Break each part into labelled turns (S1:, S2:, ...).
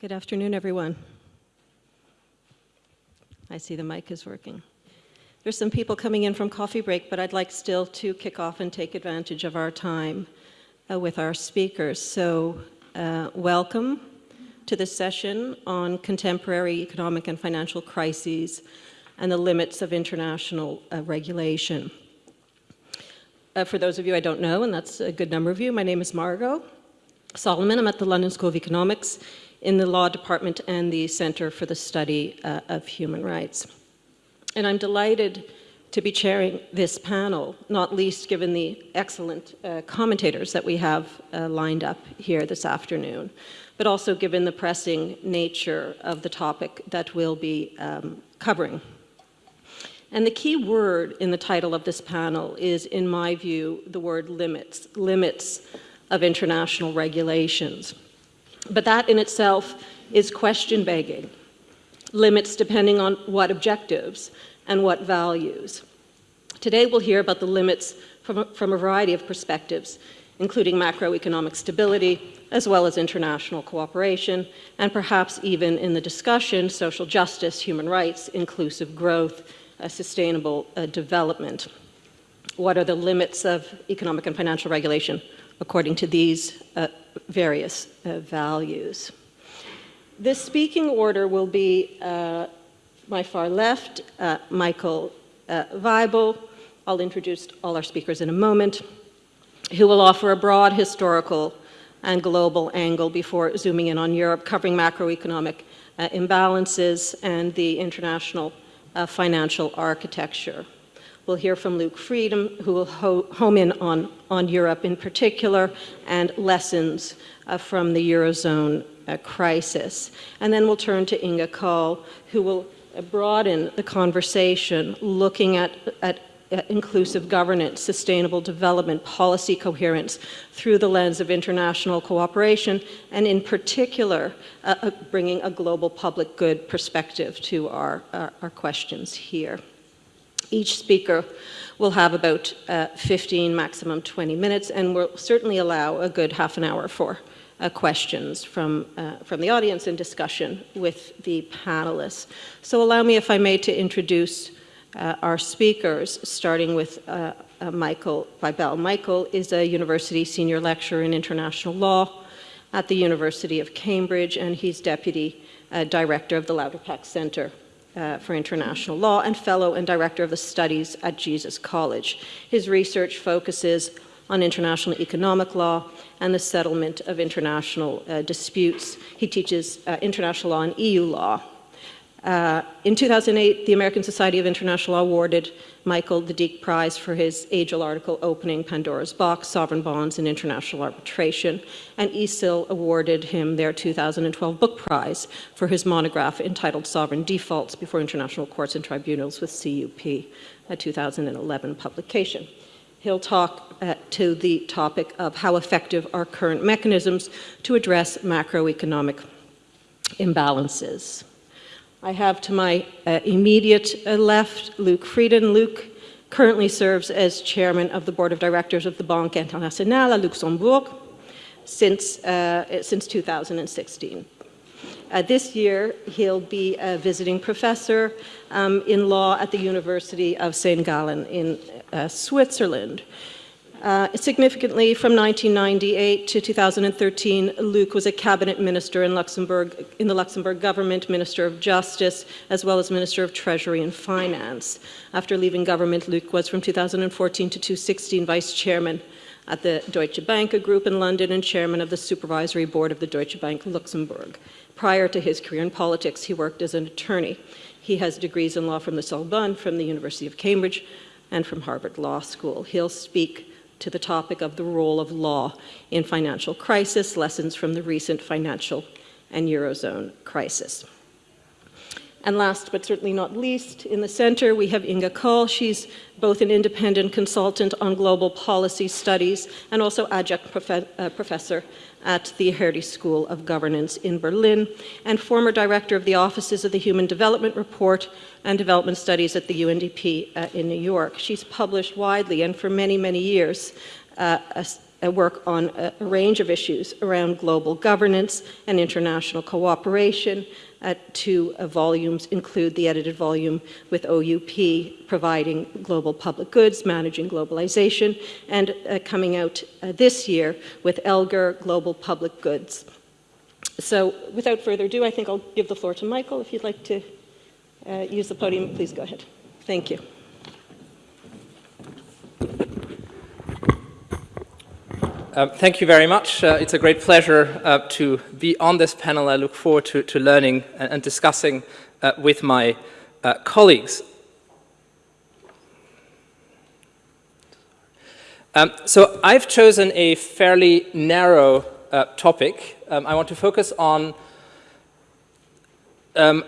S1: Good afternoon, everyone. I see the mic is working. There's some people coming in from coffee break, but I'd like still to kick off and take advantage of our time uh, with our speakers. So uh, welcome to this session on contemporary economic and financial crises and the limits of international uh, regulation. Uh, for those of you I don't know, and that's a good number of you, my name is Margot Salomon. I'm at the London School of Economics in the Law Department and the Center for the Study uh, of Human Rights. And I'm delighted to be chairing this panel, not least given the excellent uh, commentators that we have uh, lined up here this afternoon, but also given the pressing nature of the topic that we'll be um, covering. And the key word in the title of this panel is, in my view, the word limits, limits of international regulations. But that in itself is question begging. Limits depending on what objectives and what values. Today we'll hear about the limits from a, from a variety of perspectives, including macroeconomic stability, as well as international cooperation, and perhaps even in the discussion, social justice, human rights, inclusive growth, uh, sustainable uh, development. What are the limits of economic and financial regulation according to these uh, various uh, values. This speaking order will be uh, my far left, uh, Michael uh, Waibel. I'll introduce all our speakers in a moment, who will offer a broad historical and global angle before zooming in on Europe, covering macroeconomic uh, imbalances and the international uh, financial architecture. We'll hear from Luc Frieden, who will ho home in on, on Europe in particular and lessons uh, from the Eurozone uh, crisis. And then we'll turn to Inge Kaul, who will uh, broaden the conversation looking at, at uh, inclusive governance, sustainable development, policy coherence through the lens of international cooperation, and in particular, uh, uh, bringing a global public good perspective to our, our questions here. Each speaker will have about uh, 15, maximum 20 minutes, and we'll certainly allow a good half an hour for uh, questions from, uh, from the audience and discussion with the panelists. So allow me, if I may, to introduce uh, our speakers, starting with uh, uh, Michael Waibel. Michael is a university senior lecturer in international law at the University of Cambridge, and he's deputy director of the Lauterpacht Center uh, for International Law and fellow and director of the studies at Jesus College. His research focuses on international economic law and the settlement of international uh, disputes. He teaches uh, international law and EU law uh, in 2008, the American Society of International Law awarded Michael the Deak Prize for his age-old article opening Pandora's Box, Sovereign Bonds in International Arbitration, and ESIL awarded him their 2012 book prize for his monograph entitled Sovereign Defaults Before International Courts and Tribunals with CUP, a 2011 publication. He'll talk uh, to the topic of how effective are current mechanisms to address macroeconomic imbalances. I have to my uh, immediate uh, left Luc Frieden. Luc currently serves as chairman of the board of directors of the Banque Internationale à Luxembourg since, uh, since 2016. Uh, this year, he'll be a visiting professor um, in law at the University of St. Gallen in uh, Switzerland. Uh, significantly, from 1998 to 2013, Luc was a cabinet minister in Luxembourg, in the Luxembourg government, Minister of Justice, as well as Minister of Treasury and Finance. After leaving government, Luc was from 2014 to 2016 vice chairman at the Deutsche Bank Group in London and chairman of the supervisory board of the Deutsche Bank Luxembourg. Prior to his career in politics, he worked as an attorney. He has degrees in law from the Sorbonne, from the University of Cambridge, and from Harvard Law School. He'll speak to the topic of the role of law in financial crisis, lessons from the recent financial and Eurozone crisis. And last but certainly not least, in the center we have Inge Kaul. She's both an independent consultant on global policy studies and also adjunct prof uh, professor at the Hertie School of Governance in Berlin and former director of the Offices of the Human Development Report and Development Studies at the UNDP uh, in New York. She's published widely and for many, many years uh, uh, work on a, a, range of issues around global governance and international cooperation. Uh, two volumes include the edited volume with OUP providing global public goods, managing globalization, and uh, coming out uh, this year with ELGAR, Global Public Goods. So without further ado, I think I'll give the floor to Michael. If you'd like to uh, use the podium, please go ahead. Thank you.
S2: Uh, thank you very much. Uh, it's a great pleasure uh, to be on this panel. I look forward to, to learning and, and discussing uh, with my uh, colleagues. Um, so I've chosen a fairly narrow uh, topic. Um, I want to focus on um,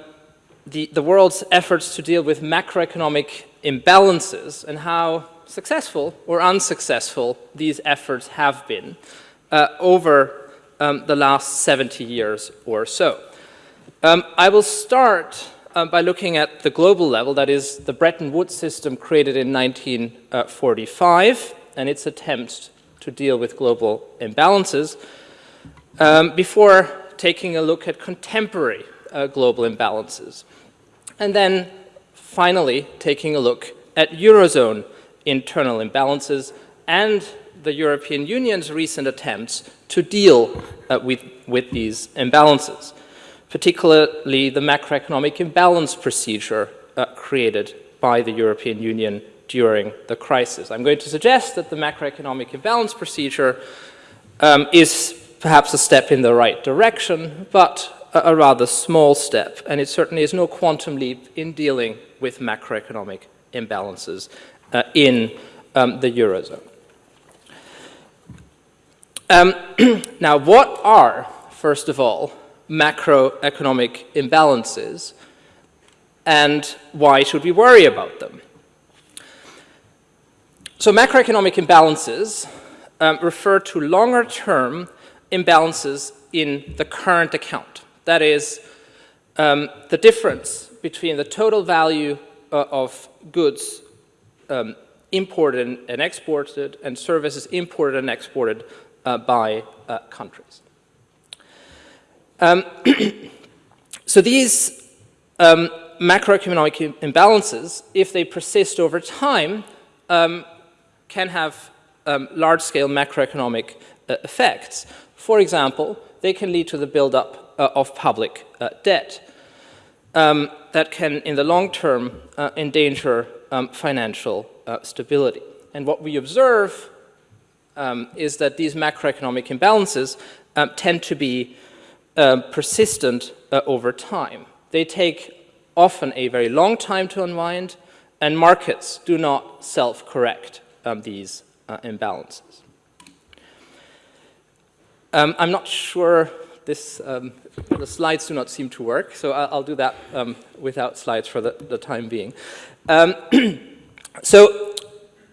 S2: the, the world's efforts to deal with macroeconomic imbalances and how successful or unsuccessful these efforts have been uh, over um, the last 70 years or so. Um, I will start uh, by looking at the global level, that is the Bretton Woods system created in 1945 and its attempts to deal with global imbalances, um, before taking a look at contemporary uh, global imbalances. And then finally taking a look at Eurozone internal imbalances and the European Union's recent attempts to deal uh, with, with these imbalances, particularly the macroeconomic imbalance procedure uh, created by the European Union during the crisis. I'm going to suggest that the macroeconomic imbalance procedure um, is perhaps a step in the right direction, but a, a rather small step, and it certainly is no quantum leap in dealing with macroeconomic imbalances uh, in um, the Eurozone. Um, now, what are, first of all, macroeconomic imbalances and why should we worry about them? So macroeconomic imbalances um, refer to longer term imbalances in the current account. That is, um, the difference between the total value uh, of goods um, imported and exported and services imported and exported uh, by uh, countries. Um, so these um, macroeconomic imbalances, if they persist over time, um, can have um, large-scale macroeconomic uh, effects. For example, they can lead to the buildup uh, of public uh, debt um, that can, in the long term, uh, endanger um, financial uh, stability. And what we observe um, is that these macroeconomic imbalances um, tend to be uh, persistent uh, over time. They take often a very long time to unwind, and markets do not self-correct um, these uh, imbalances. Um, I'm not sure this, um, the slides do not seem to work, so I'll, I'll do that um, without slides for the, the time being. Um, so,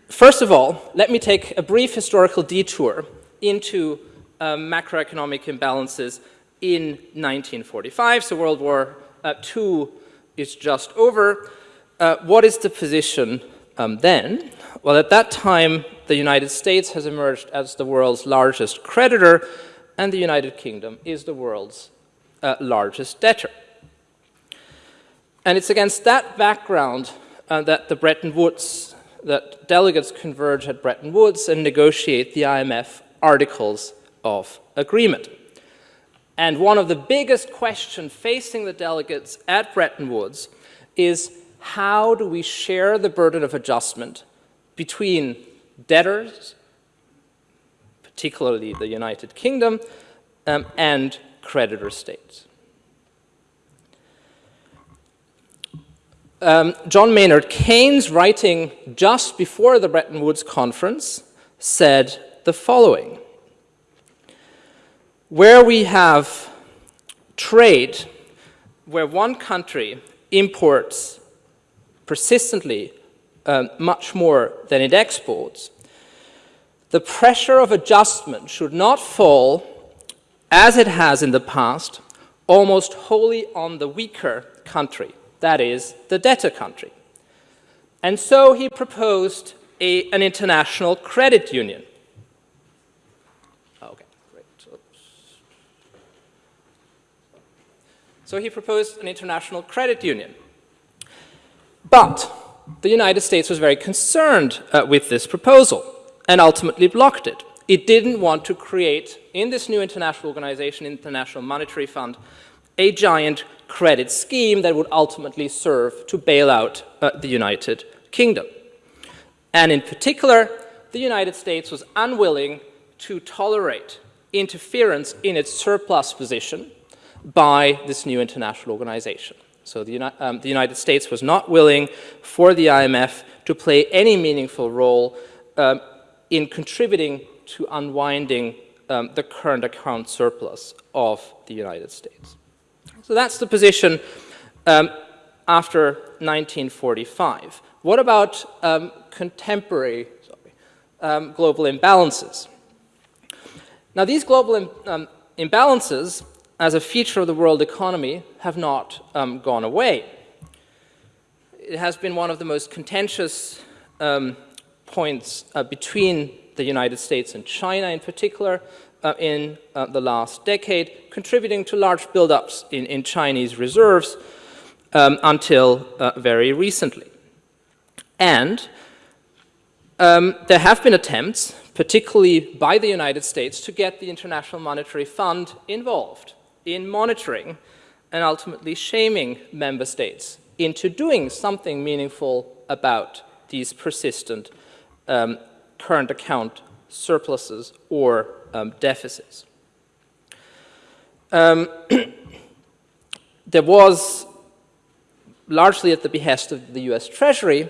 S2: first of all, let me take a brief historical detour into um, macroeconomic imbalances in 1945. So World War uh, II is just over. Uh, what is the position um, then? Well, at that time, the United States has emerged as the world's largest creditor, and the United Kingdom is the world's uh, largest debtor. And it's against that background uh, that the Bretton Woods, that delegates converge at Bretton Woods and negotiate the IMF Articles of Agreement. And one of the biggest questions facing the delegates at Bretton Woods is how do we share the burden of adjustment between debtors particularly the United Kingdom, um, and creditor states. Um, John Maynard Keynes, writing just before the Bretton Woods Conference, said the following. Where we have trade, where one country imports persistently uh, much more than it exports, the pressure of adjustment should not fall, as it has in the past, almost wholly on the weaker country, that is, the debtor country. And so he proposed a, an international credit union. Okay, Great. Oops. So he proposed an international credit union. But the United States was very concerned uh, with this proposal and ultimately blocked it. It didn't want to create, in this new international organization, International Monetary Fund, a giant credit scheme that would ultimately serve to bail out uh, the United Kingdom. And in particular, the United States was unwilling to tolerate interference in its surplus position by this new international organization. So the, um, the, United States was not willing for the IMF to play any meaningful role um, in contributing to unwinding um, the current account surplus of the United States. So that's the position um, after 1945. What about um, contemporary sorry, um, global imbalances? Now, these global imbalances as a feature of the world economy have not um, gone away. It has been one of the most contentious um, points uh, between the United States and China in particular uh, in uh, the last decade, contributing to large buildups in, in Chinese reserves um, until very recently. And um, there have been attempts, particularly by the United States, to get the International Monetary Fund involved in monitoring and ultimately shaming member states into doing something meaningful about these persistent um, current account surpluses or um, deficits. Um, there was, largely at the behest of the US Treasury,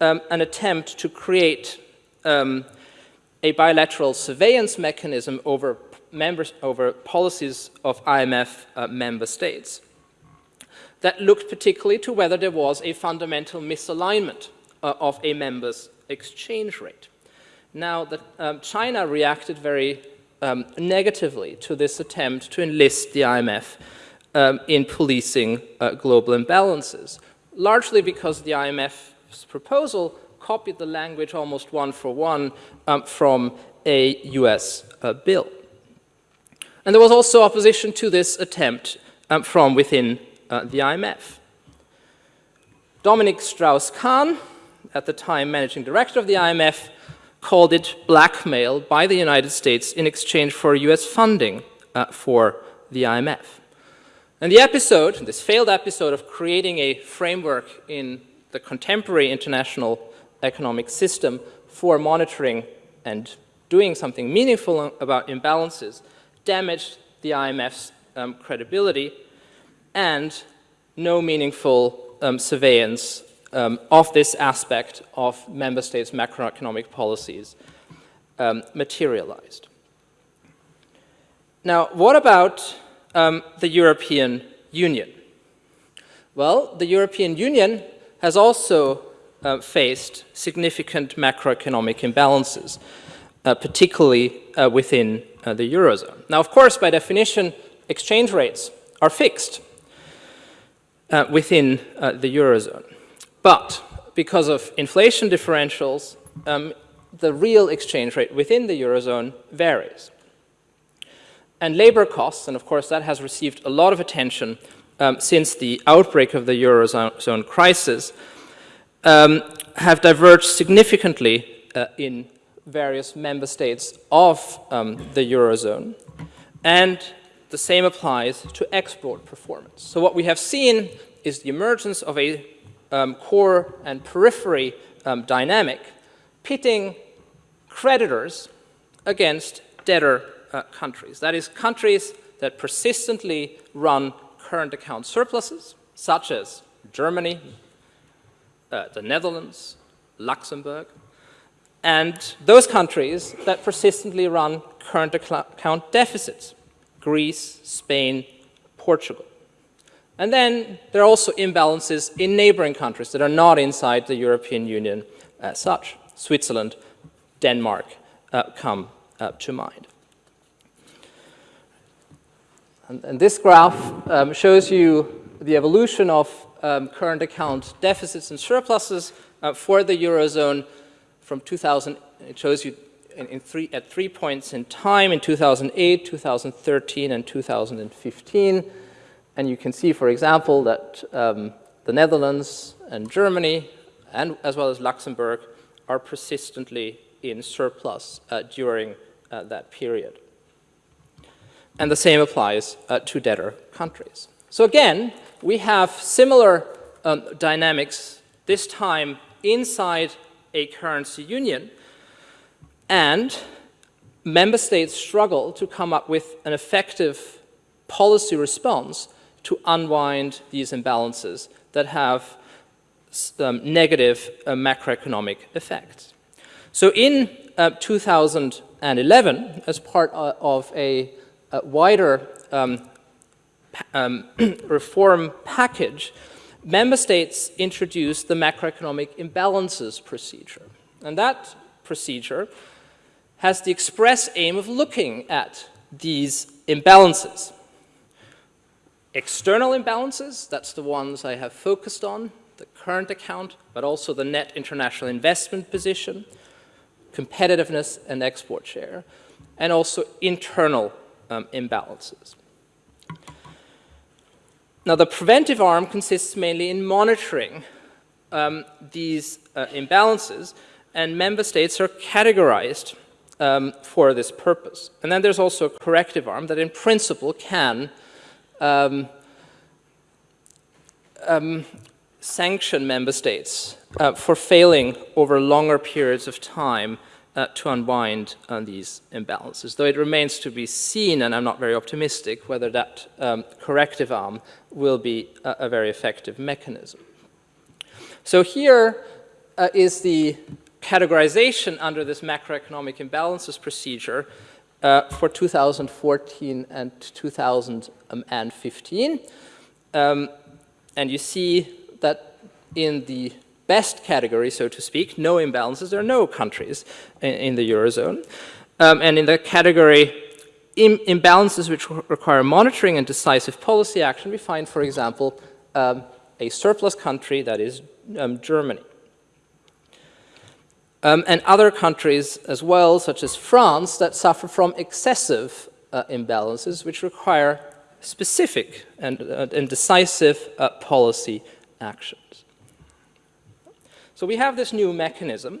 S2: um, an attempt to create um, a bilateral surveillance mechanism over members over policies of IMF uh, member states that looked particularly to whether there was a fundamental misalignment uh, of a member's exchange rate. Now, the, um, China reacted very um, negatively to this attempt to enlist the IMF um, in policing uh, global imbalances, largely because the IMF's proposal copied the language almost one for one um, from a US uh, bill. And there was also opposition to this attempt um, from within uh, the IMF. Dominique Strauss-Kahn, at the time managing director of the IMF, called it blackmail by the United States in exchange for US funding uh, for the IMF. And the episode, this failed episode of creating a framework in the contemporary international economic system for monitoring and doing something meaningful about imbalances damaged the IMF's um, credibility and no meaningful um, surveillance um, of this aspect of member states' macroeconomic policies um, materialized. Now, what about um, the European Union? Well, the European Union has also uh, faced significant macroeconomic imbalances, uh, particularly uh, within uh, the Eurozone. Now, of course, by definition, exchange rates are fixed uh, within uh, the Eurozone. But because of inflation differentials, um, the real exchange rate within the Eurozone varies. And labor costs, and of course that has received a lot of attention um, since the outbreak of the Eurozone crisis, um, have diverged significantly uh, in various member states of um, the Eurozone. And the same applies to export performance. So what we have seen is the emergence of a um, core and periphery um, dynamic pitting creditors against debtor uh, countries. That is, countries that persistently run current account surpluses, such as Germany, uh, the Netherlands, Luxembourg, and those countries that persistently run current account deficits, Greece, Spain, Portugal. And then there are also imbalances in neighboring countries that are not inside the European Union as such. Switzerland, Denmark uh, come uh, to mind. And, and this graph um, shows you the evolution of um, current account deficits and surpluses uh, for the Eurozone from 2000, it shows you in, in three, at three points in time in 2008, 2013, and 2015. And you can see, for example, that um, the Netherlands and Germany, and as well as Luxembourg, are persistently in surplus uh, during uh, that period. And the same applies uh, to debtor countries. So again, we have similar um, dynamics, this time inside a currency union, and member states struggle to come up with an effective policy response to unwind these imbalances that have um, negative uh, macroeconomic effects. So in uh, 2011, as part uh, of a, a wider um, um, reform package, member states introduced the macroeconomic imbalances procedure. And that procedure has the express aim of looking at these imbalances. External imbalances, that's the ones I have focused on, the current account, but also the net international investment position, competitiveness and export share, and also internal um, imbalances. Now, the preventive arm consists mainly in monitoring um, these uh, imbalances, and member states are categorized um, for this purpose. And then there's also a corrective arm that in principle can um, um sanction member states uh, for failing over longer periods of time uh, to unwind uh, these imbalances, though it remains to be seen, and I'm not very optimistic, whether that um, corrective arm will be a, a, very effective mechanism. So here uh, is the categorization under this macroeconomic imbalances procedure uh, for 2014 and 2015. Um, and you see that in the best category, so to speak, no imbalances, there are no countries in, in the Eurozone. Um, and in the category Im imbalances which require monitoring and decisive policy action, we find, for example, um, a surplus country, that is um, Germany. Um, and other countries as well, such as France, that suffer from excessive uh, imbalances, which require specific and, uh, and decisive uh, policy actions. So we have this new mechanism,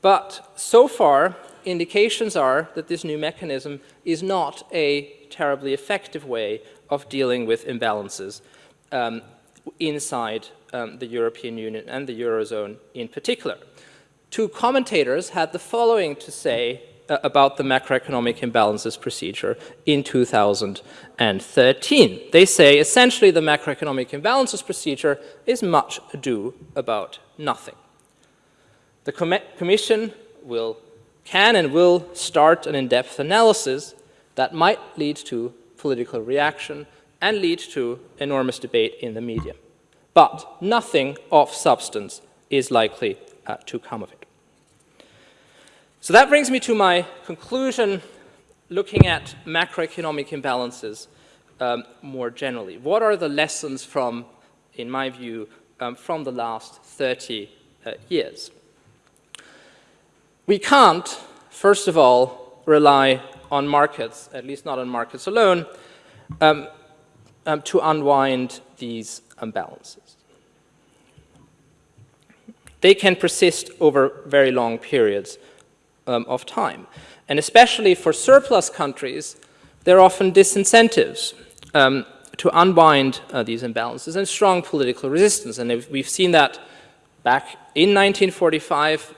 S2: but so far indications are that this new mechanism is not a terribly effective way of dealing with imbalances um, inside um, the European Union and the Eurozone in particular. Two commentators had the following to say uh, about the macroeconomic imbalances procedure in 2013. They say essentially the macroeconomic imbalances procedure is much ado about nothing. The com Commission will, can and will start an in-depth analysis that might lead to political reaction and lead to enormous debate in the media. But nothing of substance is likely uh, to come of it. So that brings me to my conclusion looking at macroeconomic imbalances um, more generally. What are the lessons from, in my view, um, from the last 30 uh, years? We can't, first of all, rely on markets, at least not on markets alone, um, um to unwind these imbalances. They can persist over very long periods um, of time. And especially for surplus countries, there are often disincentives um, to unwind uh, these imbalances and strong political resistance. And we've seen that back in 1945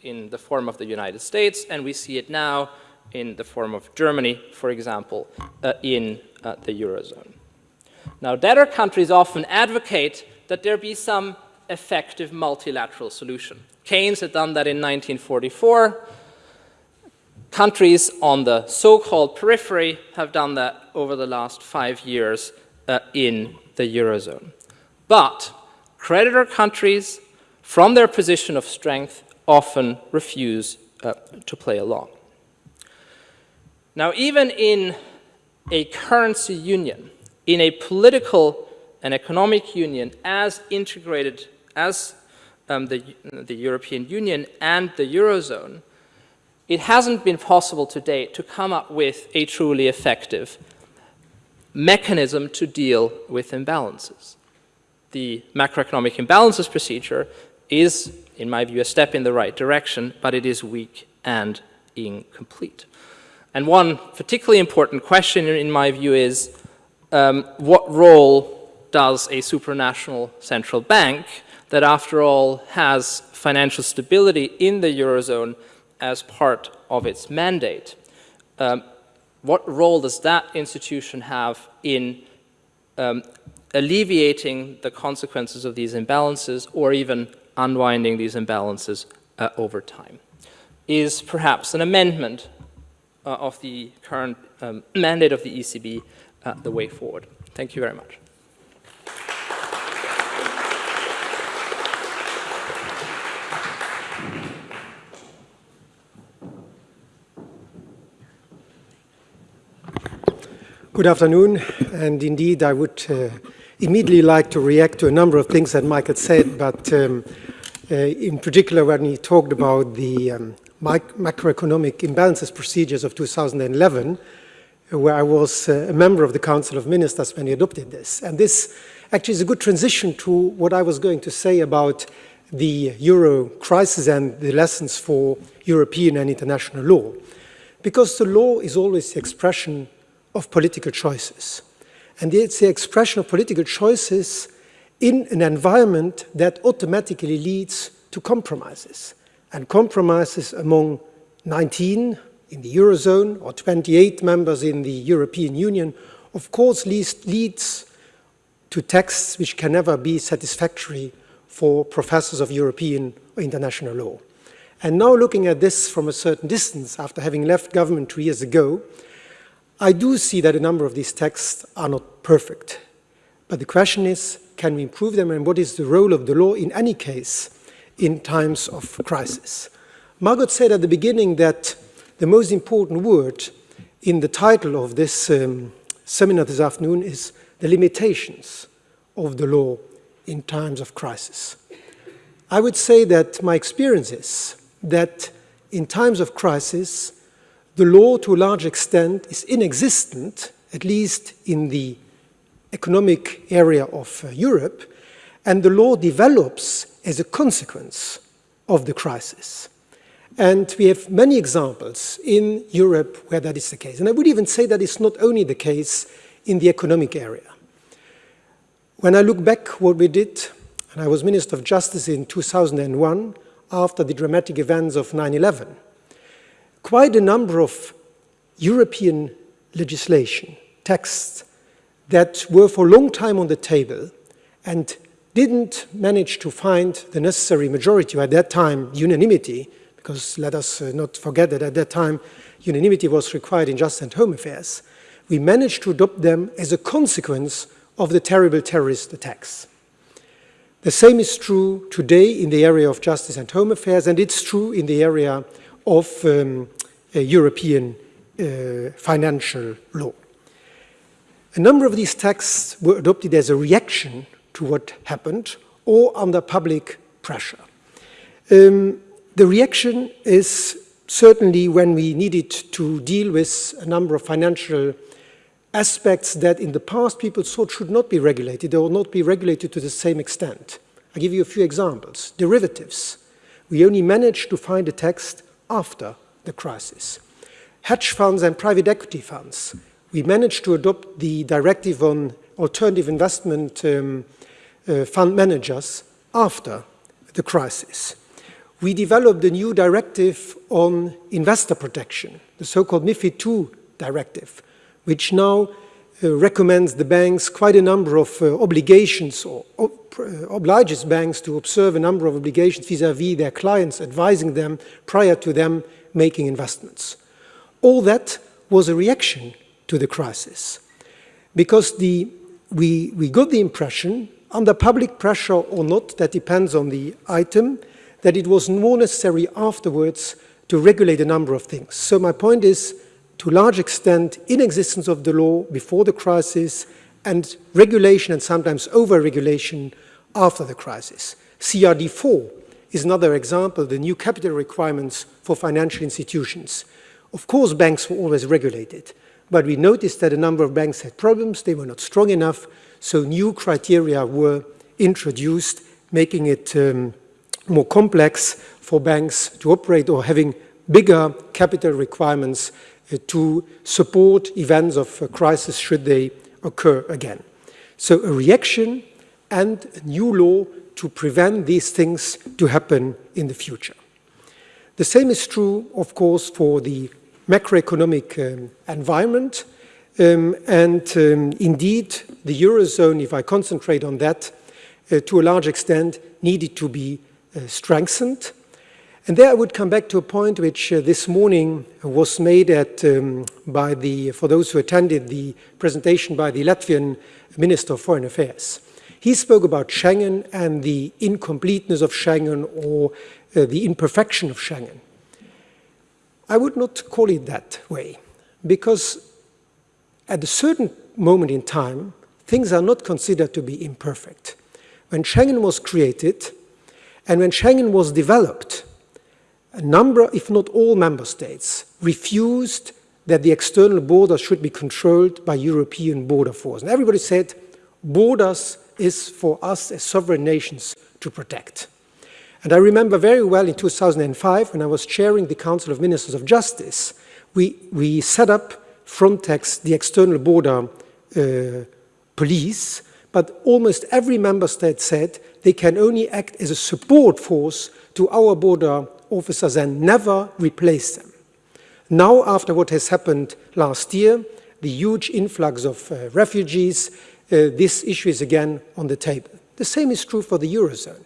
S2: in the form of the United States, and we see it now in the form of Germany, for example, uh, in uh, the Eurozone. Now, debtor countries often advocate that there be some effective multilateral solution. Keynes had done that in 1944. Countries on the so-called periphery have done that over the last five years uh, in the Eurozone. But creditor countries, from their position of strength, often refuse uh, to play along. Now, even in a currency union, in a political and economic union as integrated as um, the, the European Union and the Eurozone, it hasn't been possible to date to come up with a truly effective mechanism to deal with imbalances. The macroeconomic imbalances procedure is, in my view, a step in the right direction, but it is weak and incomplete. And one particularly important question, in my view, is um, what role does a supranational central bank that, after all, has financial stability in the Eurozone as part of its mandate. Um, what role does that institution have in um, alleviating the consequences of these imbalances or even unwinding these imbalances uh, over time? Is perhaps an amendment uh, of the current um, mandate of the ECB uh, the way forward? Thank you very much.
S3: Good afternoon, and indeed I would uh, immediately like to react to a number of things that Michael said, but um, uh, in particular when he talked about the um, macroeconomic imbalances procedures of 2011, where I was uh, a member of the Council of Ministers when he adopted this. And this actually is a good transition to what I was going to say about the euro crisis and the lessons for European and international law. Because the law is always the expression of political choices. And it's the expression of political choices in an environment that automatically leads to compromises. And compromises among 19 in the Eurozone or 28 members in the European Union, of course, leads, leads to texts which can never be satisfactory for professors of European or international law. And now looking at this from a certain distance, after having left government two years ago, I do see that a number of these texts are not perfect. But the question is, can we improve them and what is the role of the law in any case in times of crisis? Margot said at the beginning that the most important word in the title of this um, seminar this afternoon is the limitations of the law in times of crisis. I would say that my experience is that in times of crisis, the law to a large extent is inexistent, at least in the economic area of uh, Europe, and the law develops as a consequence of the crisis. And we have many examples in Europe where that is the case. And I would even say that it's not only the case in the economic area. When I look back what we did, and I was Minister of Justice in 2001, after the dramatic events of 9-11, quite a number of European legislation, texts, that were for a long time on the table and didn't manage to find the necessary majority, or at that time unanimity, because let us uh, not forget that at that time unanimity was required in Justice and Home Affairs, we managed to adopt them as a consequence of the terrible terrorist attacks. The same is true today in the area of Justice and Home Affairs, and it's true in the area of um, European uh, financial law. A number of these texts were adopted as a reaction to what happened or under public pressure. Um, the reaction is certainly when we needed to deal with a number of financial aspects that in the past people thought should not be regulated or not be regulated to the same extent. I'll give you a few examples. Derivatives. We only managed to find a text after the crisis. Hedge funds and private equity funds. We managed to adopt the directive on alternative investment um, uh, fund managers after the crisis. We developed a new directive on investor protection, the so-called MIFID II directive, which now recommends the banks quite a number of uh, obligations or uh, obliges banks to observe a number of obligations vis-à-vis -vis their clients, advising them prior to them making investments. All that was a reaction to the crisis because the, we, we got the impression, under public pressure or not, that depends on the item, that it was more necessary afterwards to regulate a number of things. So my point is, to large extent, inexistence of the law before the crisis and regulation and sometimes over-regulation after the crisis. CRD4 is another example, the new capital requirements for financial institutions. Of course, banks were always regulated, but we noticed that a number of banks had problems, they were not strong enough, so new criteria were introduced, making it um, more complex for banks to operate or having bigger capital requirements to support events of a crisis should they occur again. So a reaction and a new law to prevent these things to happen in the future. The same is true, of course, for the macroeconomic um, environment. Um, and um, indeed, the Eurozone, if I concentrate on that, uh, to a large extent, needed to be uh, strengthened. And there I would come back to a point which uh, this morning was made at, um, by the, for those who attended the presentation by the Latvian Minister of Foreign Affairs. He spoke about Schengen and the incompleteness of Schengen or uh, the imperfection of Schengen. I would not call it that way because at a certain moment in time, things are not considered to be imperfect. When Schengen was created and when Schengen was developed, a number, if not all member states, refused that the external borders should be controlled by European border force. And everybody said, borders is for us as sovereign nations to protect. And I remember very well in 2005, when I was chairing the Council of Ministers of Justice, we, we set up Frontex, the external border uh, police, but almost every member state said they can only act as a support force to our border officers and never replace them. Now, after what has happened last year, the huge influx of uh, refugees, uh, this issue is again on the table. The same is true for the Eurozone.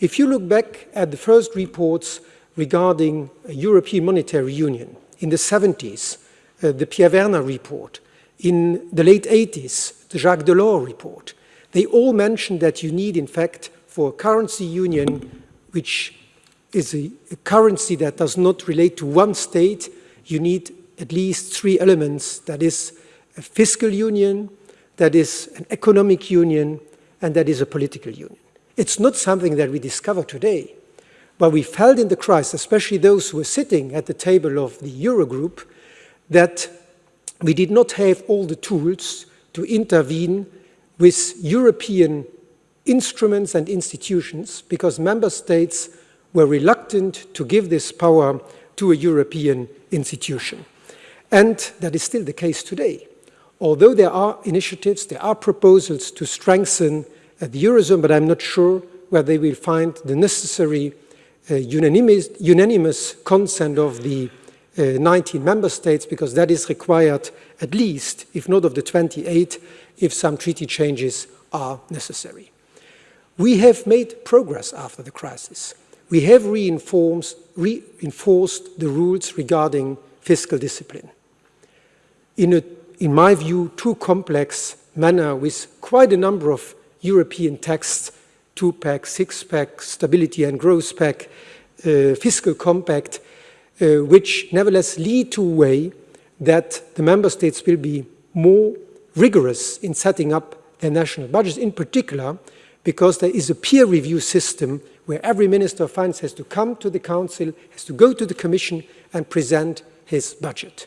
S3: If you look back at the first reports regarding European Monetary Union in the 70s, uh, the Pierre Werner report, in the late 80s, the Jacques Delors report, they all mentioned that you need, in fact, for a currency union, which is a, a currency that does not relate to one state, you need at least three elements, that is a fiscal union, that is an economic union, and that is a political union. It's not something that we discover today, but we felt in the crisis, especially those who were sitting at the table of the Eurogroup, that we did not have all the tools to intervene with European instruments and institutions because member states were reluctant to give this power to a European institution. And that is still the case today. Although there are initiatives, there are proposals to strengthen uh, the Eurozone, but I'm not sure where they will find the necessary uh, unanimous, unanimous, consent of the uh, 19 member states, because that is required at least, if not of the 28, if some treaty changes are necessary. We have made progress after the crisis. We have reinforced, reinforced the rules regarding fiscal discipline. In a in my view, too complex manner with quite a number of European texts, two-pack, six-pack, stability and growth pact, uh, fiscal compact, uh, which nevertheless lead to a way that the member states will be more rigorous in setting up their national budgets, in particular because there is a peer review system where every Minister of Finance has to come to the Council, has to go to the Commission and present his budget.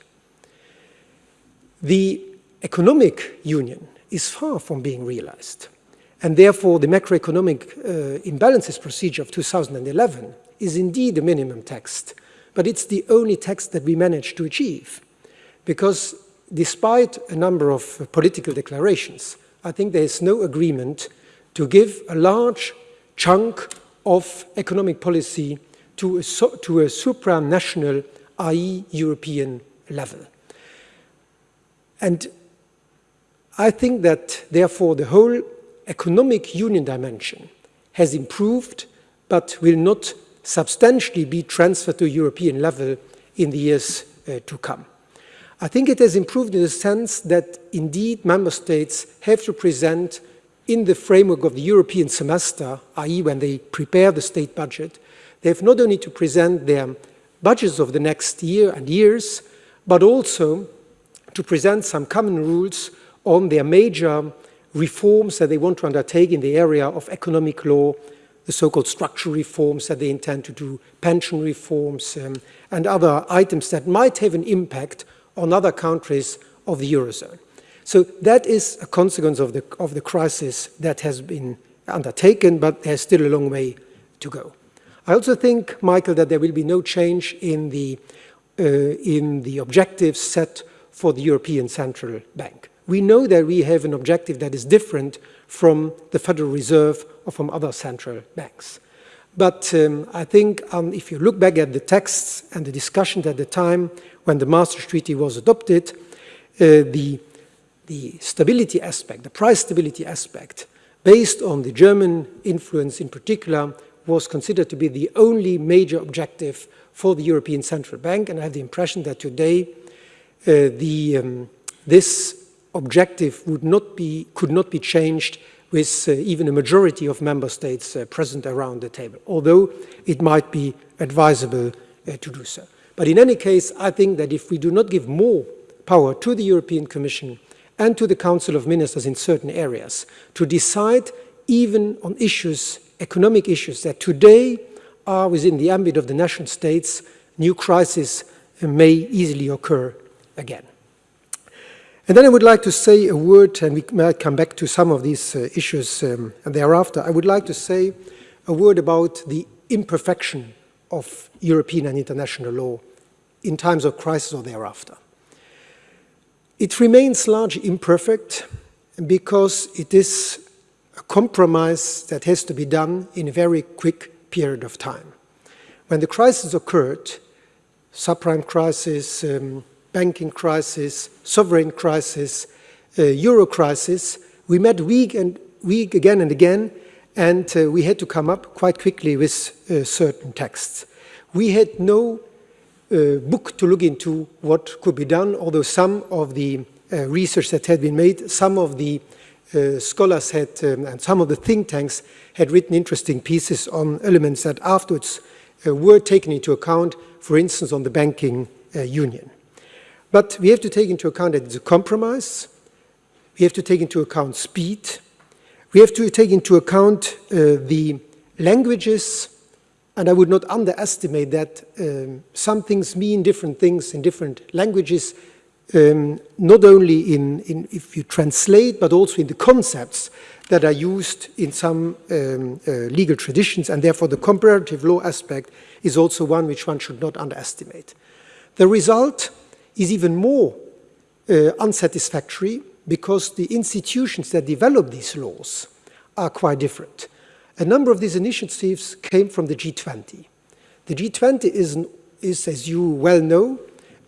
S3: The economic union is far from being realized. And therefore, the macroeconomic uh, imbalances procedure of 2011 is indeed a minimum text, but it's the only text that we managed to achieve. Because despite a number of political declarations, I think there is no agreement to give a large chunk of economic policy to a, to a supranational, i.e. European level. And I think that, therefore, the whole economic union dimension has improved, but will not substantially be transferred to European level in the years uh, to come. I think it has improved in the sense that, indeed, member states have to present in the framework of the European semester, i.e. when they prepare the state budget, they have not only to present their budgets of the next year and years, but also to present some common rules on their major reforms that they want to undertake in the area of economic law, the so-called structural reforms that they intend to do, pension reforms, um, and other items that might have an impact on other countries of the Eurozone. So that is a consequence of the, of the crisis that has been undertaken, but there's still a long way to go. I also think, Michael, that there will be no change in the, uh, in the objectives set for the European Central Bank. We know that we have an objective that is different from the Federal Reserve or from other central banks. But um, I think um, if you look back at the texts and the discussions at the time when the Maastricht Treaty was adopted, uh, the, the stability aspect, the price stability aspect, based on the German influence in particular, was considered to be the only major objective for the European Central Bank. And I have the impression that today uh, the, um, this objective would not be, could not be changed with uh, even a majority of member states uh, present around the table, although it might be advisable uh, to do so. But in any case, I think that if we do not give more power to the European Commission and to the Council of Ministers in certain areas to decide even on issues, economic issues that today are within the ambit of the national states, new crises may easily occur again. And then I would like to say a word, and we might come back to some of these uh, issues um, thereafter. I would like to say a word about the imperfection of European and international law in times of crisis or thereafter. It remains largely imperfect because it is a compromise that has to be done in a very quick period of time. When the crisis occurred, subprime crisis, um, banking crisis, sovereign crisis, uh, euro crisis, we met week and week again and again, and uh, we had to come up quite quickly with uh, certain texts. We had no book to look into what could be done, although some of the uh, research that had been made, some of the uh, scholars had, um, and some of the think tanks had written interesting pieces on elements that afterwards were taken into account, for instance, on the banking union. But we have to take into account that it's a compromise. We have to take into account speed. We have to take into account uh, the languages, and I would not underestimate that um, some things mean different things in different languages, um, not only in, in, if you translate, but also in the concepts that are used in some um, uh, legal traditions, and therefore the comparative law aspect is also one which one should not underestimate. The result is even more uh, unsatisfactory because the institutions that develop these laws are quite different. A number of these initiatives came from the G20. The G20 is, is as you well know,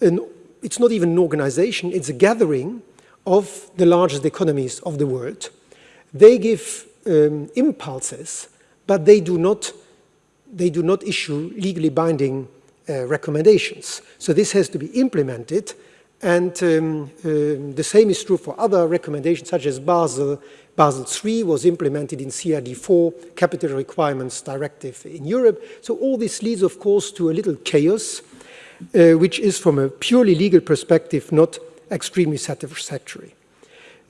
S3: an, it's not even an organization, it's a gathering of the largest economies of the world. They give um, impulses, but they do not, they do not issue legally binding uh, recommendations. So this has to be implemented and um, uh, the same is true for other recommendations such as Basel. Basel III was implemented in CRD4, Capital Requirements Directive in Europe. So all this leads, of course, to a little chaos, uh, which is from a purely legal perspective not extremely satisfactory.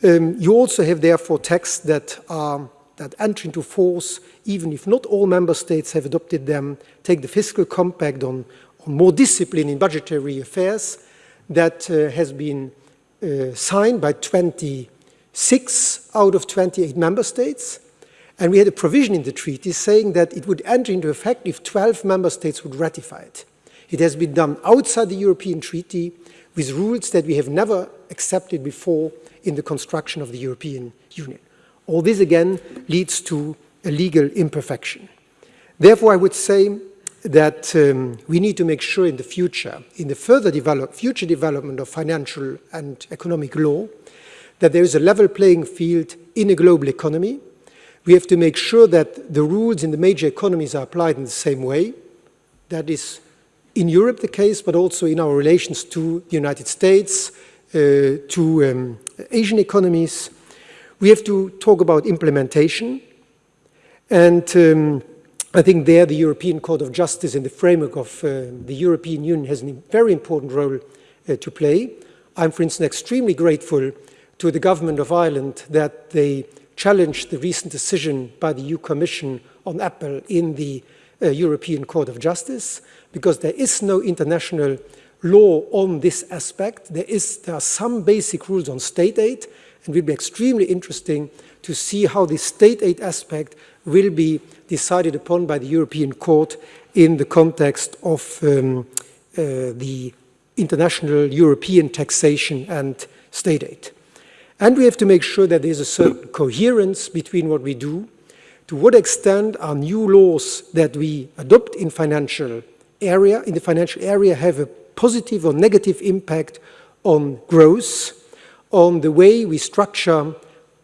S3: Um, you also have therefore texts that are that enter into force, even if not all member states have adopted them, take the fiscal compact on, on more discipline in budgetary affairs that uh, has been uh, signed by 26 out of 28 member states. And we had a provision in the treaty saying that it would enter into effect if 12 member states would ratify it. It has been done outside the European treaty with rules that we have never accepted before in the construction of the European Union. All this again leads to a legal imperfection. Therefore, I would say that um, we need to make sure in the future, in the further develop, future development of financial and economic law, that there is a level playing field in a global economy. We have to make sure that the rules in the major economies are applied in the same way. That is in Europe the case, but also in our relations to the United States, uh, to um, Asian economies. We have to talk about implementation. And um, I think there the European Court of Justice in the framework of uh, the European Union has a very important role uh, to play. I'm, for instance, extremely grateful to the government of Ireland that they challenged the recent decision by the EU Commission on Apple in the uh, European Court of Justice, because there is no international law on this aspect. There, is, there are some basic rules on state aid, and it will be extremely interesting to see how the state aid aspect will be decided upon by the European Court in the context of um, uh, the international European taxation and state aid. And we have to make sure that there's a certain coherence between what we do, to what extent are new laws that we adopt in financial area, in the financial area have a positive or negative impact on growth, on the way we structure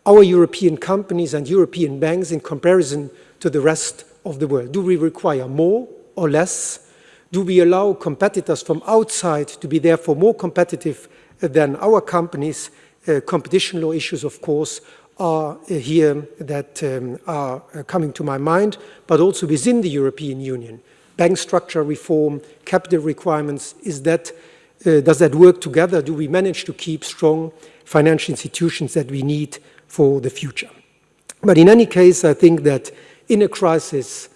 S3: our European companies and European banks in comparison to the rest of the world. Do we require more or less? Do we allow competitors from outside to be therefore more competitive than our companies? Uh, competition law issues, of course, are uh, here that um, are uh, coming to my mind, but also within the European Union. Bank structure reform, capital requirements, is that, uh, does that work together? Do we manage to keep strong financial institutions that we need for the future? But in any case, I think that in a crisis,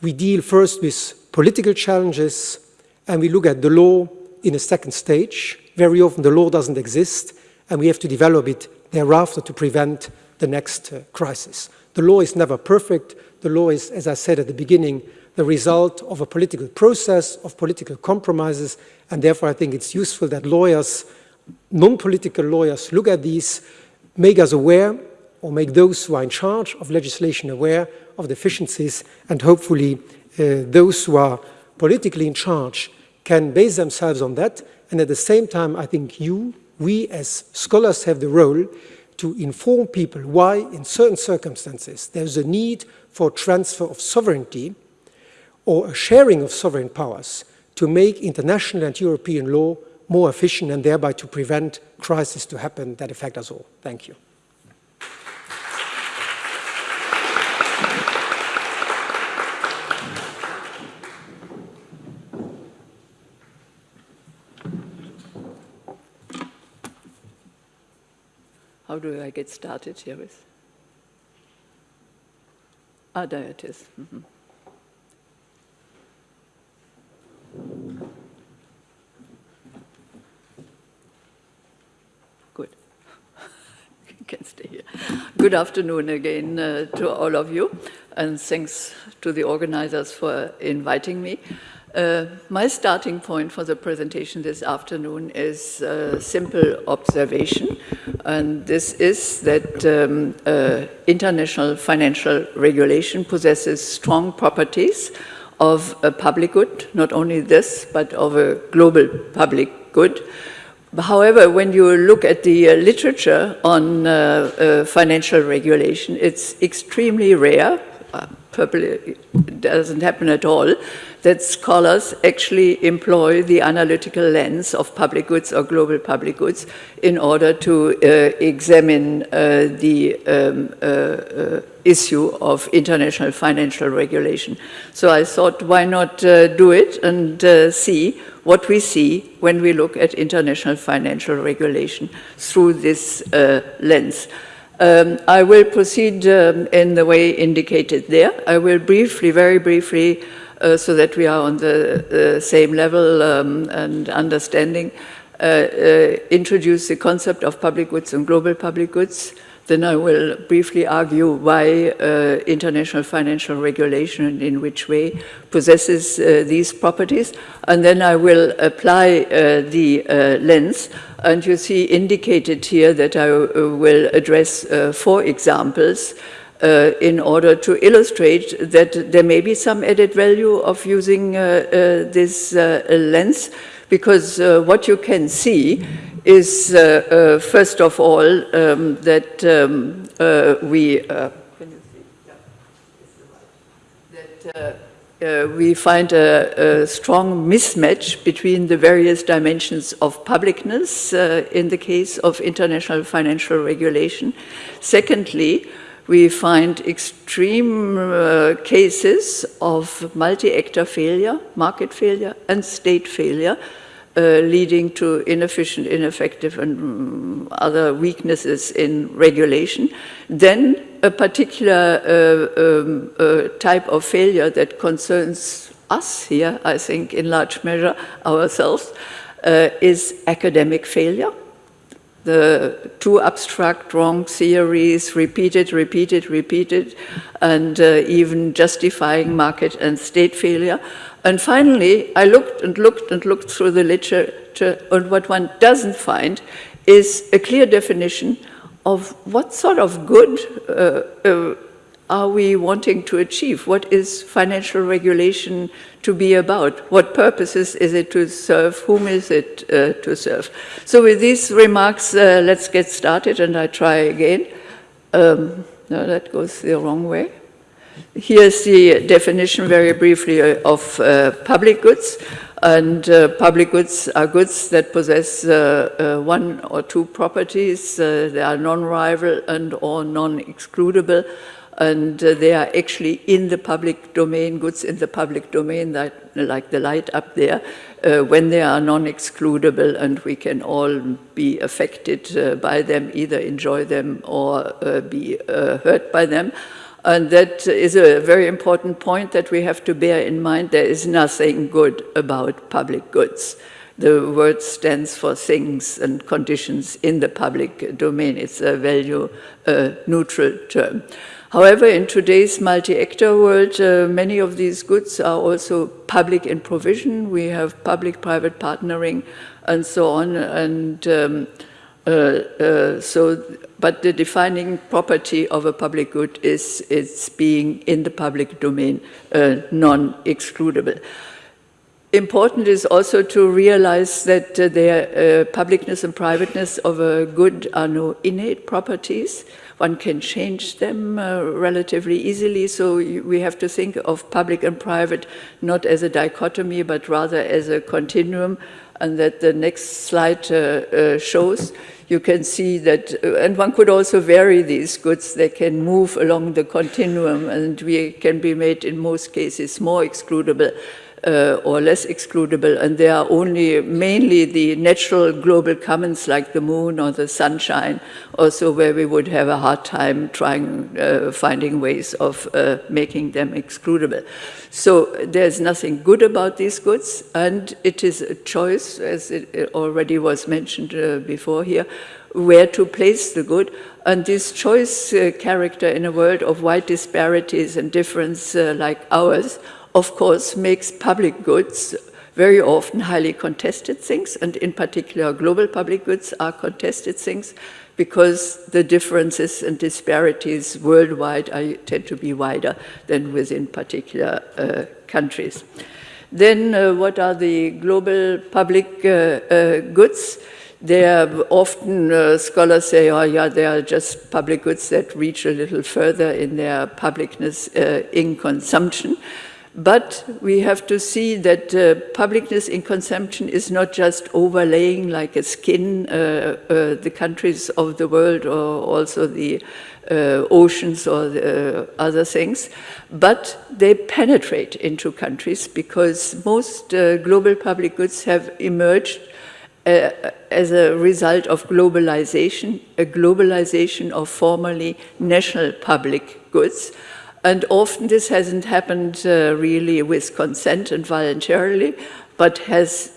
S3: we deal first with political challenges, and we look at the law in a second stage. Very often the law doesn't exist, and we have to develop it thereafter to prevent the next uh, crisis. The law is never perfect. The law is, as I said at the beginning, the result of a political process, of political compromises, and therefore I think it's useful that lawyers, non-political lawyers, look at these, make us aware, or make those who are in charge of legislation aware of deficiencies, and hopefully uh, those who are politically in charge can base themselves on that. And at the same time, I think you, we as scholars have the role to inform people why in certain circumstances there's a need for transfer of sovereignty or a sharing of sovereign powers to make international and European law more efficient and thereby to prevent crises to happen that affect us all. Thank you.
S4: How do I get started here with? Ah, there it is. Mm -hmm. Good. you can stay here. Good afternoon again uh, to all of you, and thanks to the organizers for inviting me. Uh, my starting point for the presentation this afternoon is a simple observation, and this is that um, uh, international financial regulation possesses strong properties of a public good, not only this, but of a global public good. However, when you look at the uh, literature on uh, uh, financial regulation, it's extremely rare, uh, probably doesn't happen at all, that scholars actually employ the analytical lens of public goods or global public goods in order to uh, examine uh, the um, uh, uh issue of international financial regulation. So I thought, why not uh, do it and uh, see what we see when we look at international financial regulation through this lens. Um, I will proceed um, in the way indicated there. I will briefly, very briefly, uh, so that we are on the, same level um, and understanding, uh, uh, introduce the concept of public goods and global public goods. Then I will briefly argue why uh, international financial regulation and in which way possesses uh, these properties. And then I will apply uh, the lens. And you see indicated here that I will address four examples uh, in order to illustrate that there may be some added value of using uh, uh, this uh, lens because uh, what you can see is first of all um, that um, we that, uh, we find a, a, strong mismatch between the various dimensions of publicness uh, in the case of international financial regulation. Secondly, we find extreme uh, cases of multi-actor failure, market failure, and state failure. uh, leading to inefficient, ineffective, and um, other weaknesses in regulation, then a particular uh, um, uh, type of failure that concerns us here, I think, in large measure, ourselves, uh, is academic failure. The too abstract, wrong theories, repeated, repeated, repeated, and uh, even justifying market and state failure. And finally, I looked and looked and looked through the literature, and what one doesn't find is a clear definition of what sort of good uh, uh, are we wanting to achieve? What is financial regulation to be about? What purposes is it to serve? Whom is it uh, to serve? So with these remarks, uh, let's get started and I try again. Um, no, that goes the wrong way. Here's the definition very briefly uh, of uh, public goods. And uh, public goods are goods that possess uh, uh, one or two properties. Uh, they are non-rival and or non-excludable and uh, they are actually in the public domain, goods in the public domain, that, like the light up there, uh, when they are non-excludable and we can all be affected uh, by them, either enjoy them or uh, be uh, hurt by them. And that is a very important point that we have to bear in mind. There is nothing good about public goods. The word stands for things and conditions in the public domain. It's a value uh, neutral term. However, in today's multi-actor world, uh, many of these goods are also public in provision. We have public-private partnering and so on. And um, uh, uh, so, but the defining property of a public good is its being in the public domain, uh, non-excludable. Important is also to realize that uh, their uh, publicness and privateness of a good are no innate properties one can change them uh, relatively easily. So we have to think of public and private not as a dichotomy, but rather as a continuum. And that the next slide uh, uh, shows, you can see that, uh, and one could also vary these goods. They can move along the continuum, and we can be made, in most cases, more excludable uh, or less excludable, and they are only mainly the natural global commons like the moon or the sunshine, also where we would have a hard time trying, uh, finding ways of uh, making them excludable. So there's nothing good about these goods, and it is a choice, as it already was mentioned uh, before here, where to place the good. And this choice uh, character in a world of wide disparities and difference uh, like ours of course, makes public goods very often highly contested things, and in particular, global public goods are contested things because the differences and disparities worldwide are, tend to be wider than within particular uh, countries. Then, uh, what are the global public uh, uh goods? They are often, uh, scholars say, oh yeah, they are just public goods that reach a little further in their publicness uh, in consumption. But we have to see that uh, publicness in consumption is not just overlaying like a skin uh, uh, the countries of the world or also the uh, oceans or the, uh, other things, but they penetrate into countries because most uh, global public goods have emerged as a result of globalization, a globalization of formerly national public goods, and often this hasn't happened uh, really with consent and voluntarily, but has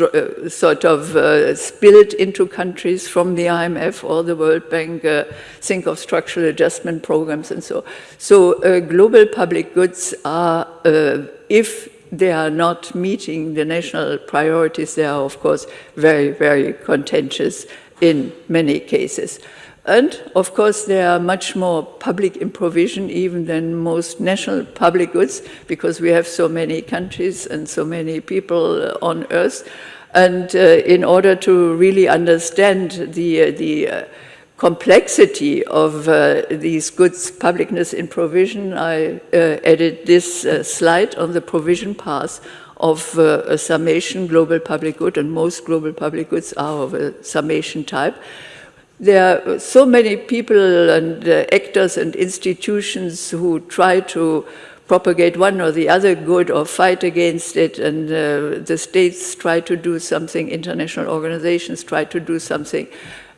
S4: uh, sort of uh, spilled into countries from the IMF or the World Bank, uh, think of structural adjustment programs and so. So uh, global public goods are, uh, if they are not meeting the national priorities, they are of course very, very contentious in many cases. And of course, they are much more public in provision even than most national public goods because we have so many countries and so many people on earth. And uh, in order to really understand the, uh, the uh, complexity of uh, these goods publicness in provision, I uh, added this uh, slide on the provision path of a summation global public good, and most global public goods are of a summation type. There are so many people and uh, actors and institutions who try to propagate one or the other good or fight against it, and uh, the states try to do something, international organizations try to do something.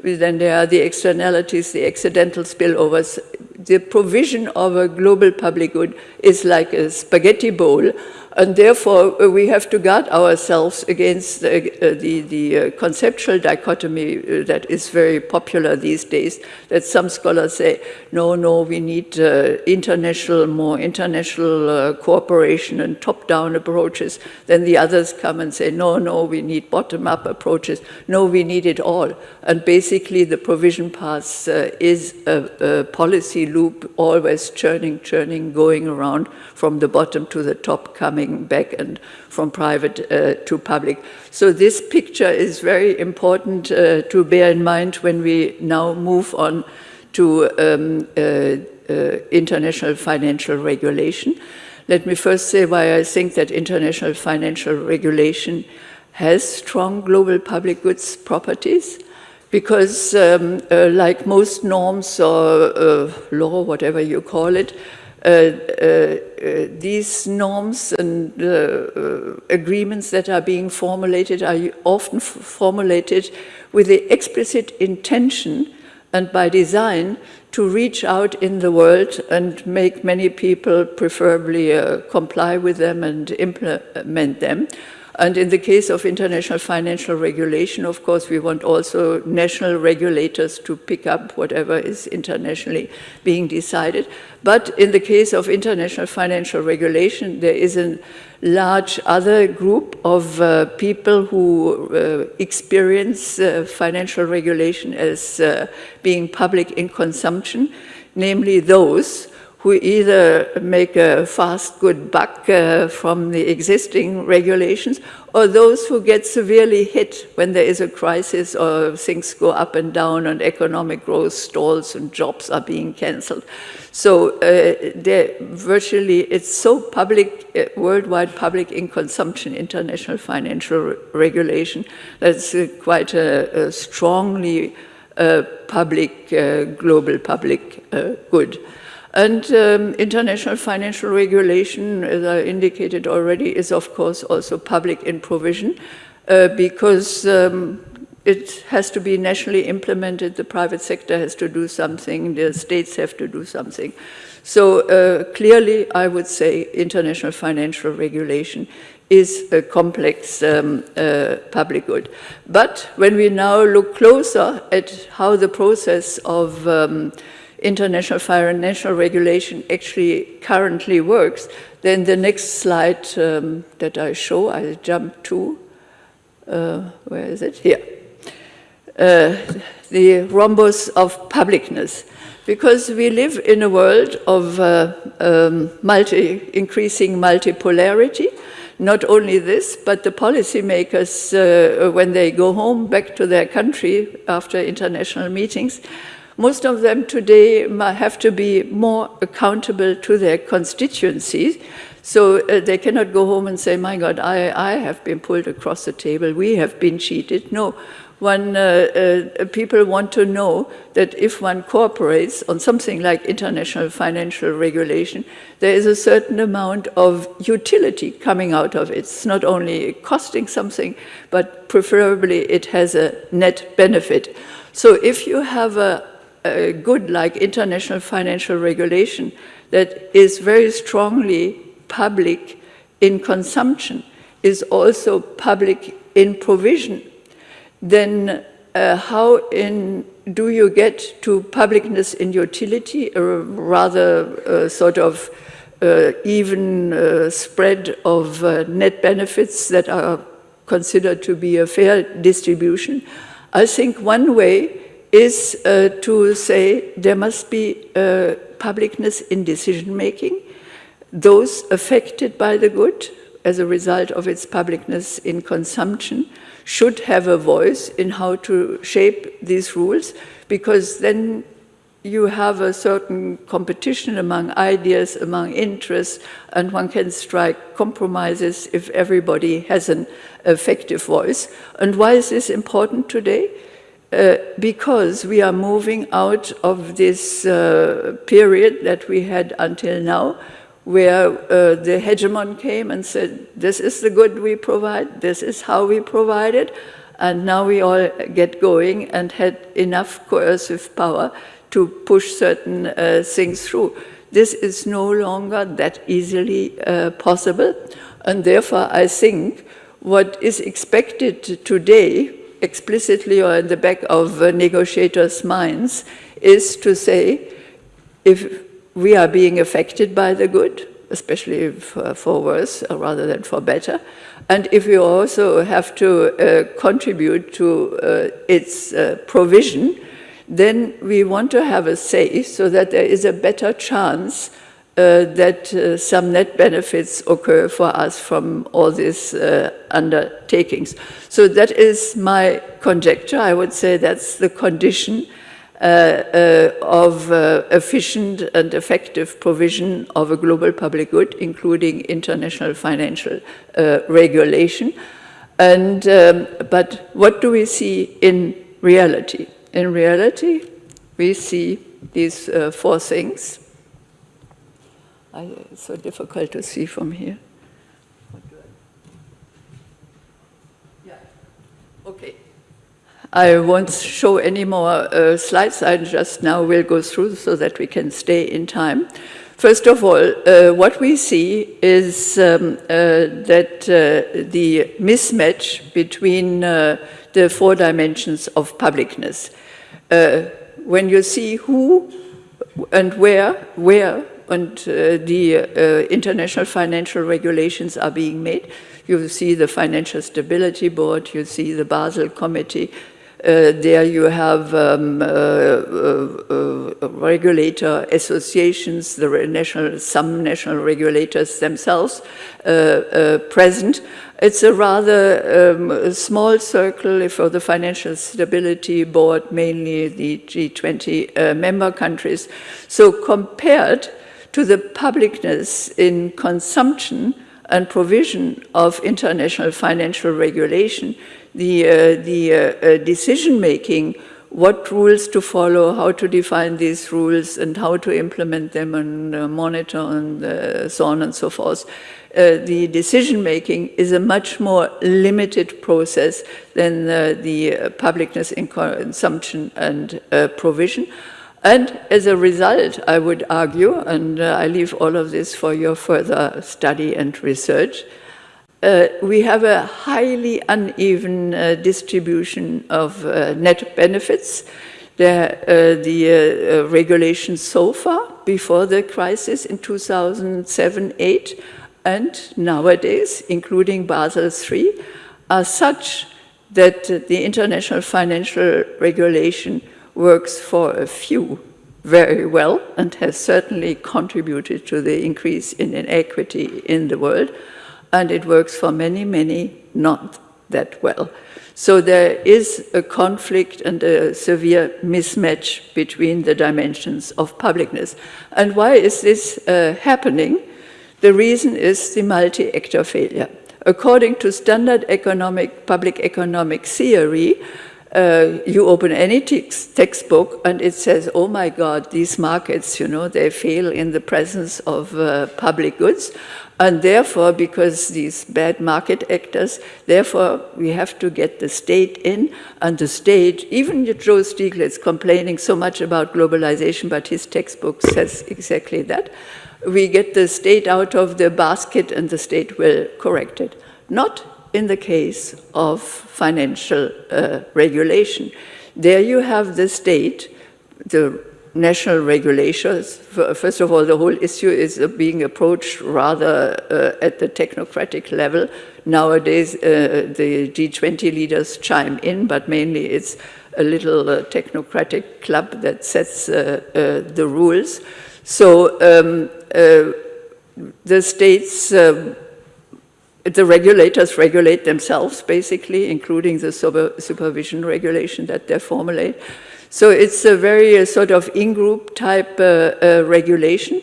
S4: Then there are the externalities, the accidental spillovers. The provision of a global public good is like a spaghetti bowl and therefore, uh, we have to guard ourselves against uh, the, the uh, conceptual dichotomy that is very popular these days, that some scholars say, no, no, we need international, more international cooperation and top-down approaches. Then the others come and say, no, no, we need bottom-up approaches. No, we need it all. And basically, the provision path is a, a policy loop, always churning, churning, going around from the bottom to the top, coming going back and from private uh, to public. So this picture is very important uh, to bear in mind when we now move on to um, uh, uh, international financial regulation. Let me first say why I think that international financial regulation has strong global public goods properties because um, uh, like most norms or uh, law, whatever you call it, Uh, uh, uh, these norms and agreements that are being formulated are often formulated with the explicit intention and by design to reach out in the world and make many people preferably uh, comply with them and implement them. And in the case of international financial regulation, of course, we want also national regulators to pick up whatever is internationally being decided. But in the case of international financial regulation, there is a large other group of uh, people who uh, experience uh, financial regulation as uh, being public in consumption, namely those who either make a fast, good buck uh, from the existing regulations, or those who get severely hit when there is a crisis or things go up and down and economic growth stalls and jobs are being cancelled. So uh, virtually it's so public, uh, worldwide public in consumption, international financial regulation, that's uh, quite a, a strongly uh, public, uh, global public good. And um, international financial regulation, as I indicated already, is of course also public in provision uh, because um, it has to be nationally implemented, the private sector has to do something, the states have to do something. So uh, clearly, I would say international financial regulation is a complex um, uh, public good. But when we now look closer at how the process of um, international financial regulation actually currently works, then the next slide um, that I show, I jump to, uh, where is it? Here. Uh, the rhombus of publicness. Because we live in a world of uh, um, multi, increasing multipolarity, not only this, but the policymakers, uh, when they go home back to their country after international meetings, most of them today have to be more accountable to their constituencies. So uh, they cannot go home and say, my God, I, I have been pulled across the table, we have been cheated. No, one, uh, uh, people want to know that if one cooperates on something like international financial regulation, there is a certain amount of utility coming out of it. It's not only costing something, but preferably it has a net benefit. So if you have a, uh, good like international financial regulation that is very strongly public in consumption is also public in provision, then uh, how in, do you get to publicness in utility, a rather uh, sort of uh, even uh, spread of uh, net benefits that are considered to be a fair distribution? I think one way is uh, to say there must be uh, publicness in decision making. Those affected by the good as a result of its publicness in consumption should have a voice in how to shape these rules because then you have a certain competition among ideas, among interests, and one can strike compromises if everybody has an effective voice. And why is this important today? Uh, because we are moving out of this uh, period that we had until now, where uh, the hegemon came and said, this is the good we provide, this is how we provide it, and now we all get going and had enough coercive power to push certain uh, things through. This is no longer that easily uh, possible, and therefore I think what is expected today, explicitly or in the back of uh, negotiators' minds, is to say, if we are being affected by the good, especially for, for worse rather than for better, and if we also have to uh, contribute to uh, its uh, provision, then we want to have a say so that there is a better chance uh, that uh, some net benefits occur for us from all these uh, undertakings. So that is my conjecture. I would say that's the condition uh, uh, of uh, efficient and effective provision of a global public good, including international financial regulation. And, um, but what do we see in reality? In reality, we see these four things. I, it's so difficult to see from here. Yeah. Okay. I won't show any more uh, slides. I just now will go through so that we can stay in time. First of all, uh, what we see is um, uh, that uh, the mismatch between uh, the four dimensions of publicness. Uh, when you see who and where, where and the international financial regulations are being made, you see the Financial Stability Board, you see the Basel Committee, uh, there you have um, uh, uh, regulator associations, the national, some national regulators themselves present. It's a rather um, small circle for the Financial Stability Board, mainly the G20 member countries. So compared to the publicness in consumption and provision of international financial regulation, the, uh, the uh, uh, decision making, what rules to follow, how to define these rules, and how to implement them and monitor and so on and so forth. Uh, the decision making is a much more limited process than uh, the uh, publicness in consumption and provision. And as a result, I would argue, and I leave all of this for your further study and research, uh, we have a highly uneven uh, distribution of uh, net benefits. The, uh, the uh, regulations so far, before the crisis in 2007-8, and nowadays, including Basel III, are such that the international financial regulation works for a few very well and has certainly contributed to the increase in inequity in the world and it works for many, many not that well. So there is a conflict and a severe mismatch between the dimensions of publicness. And why is this uh, happening? The reason is the multi-actor failure. According to standard economic, public economic theory, uh, you open any textbook and it says, oh my God, these markets, you know, they fail in the presence of uh, public goods. And therefore, because these bad market actors, therefore we have to get the state in, and the state, even Joe Stiglitz complaining so much about globalization, but his textbook says exactly that. We get the state out of the basket and the state will correct it. Not in the case of financial uh, regulation. There you have the state, the national regulators. First of all, the whole issue is being approached rather uh, at the technocratic level. Nowadays, uh, the G20 leaders chime in, but mainly it's a little uh, technocratic club that sets uh, uh, the rules. So um, uh, the states, um, the regulators regulate themselves, basically, including the supervision regulation that they formulate. So it's a very uh, sort of in-group type uh, uh, regulation.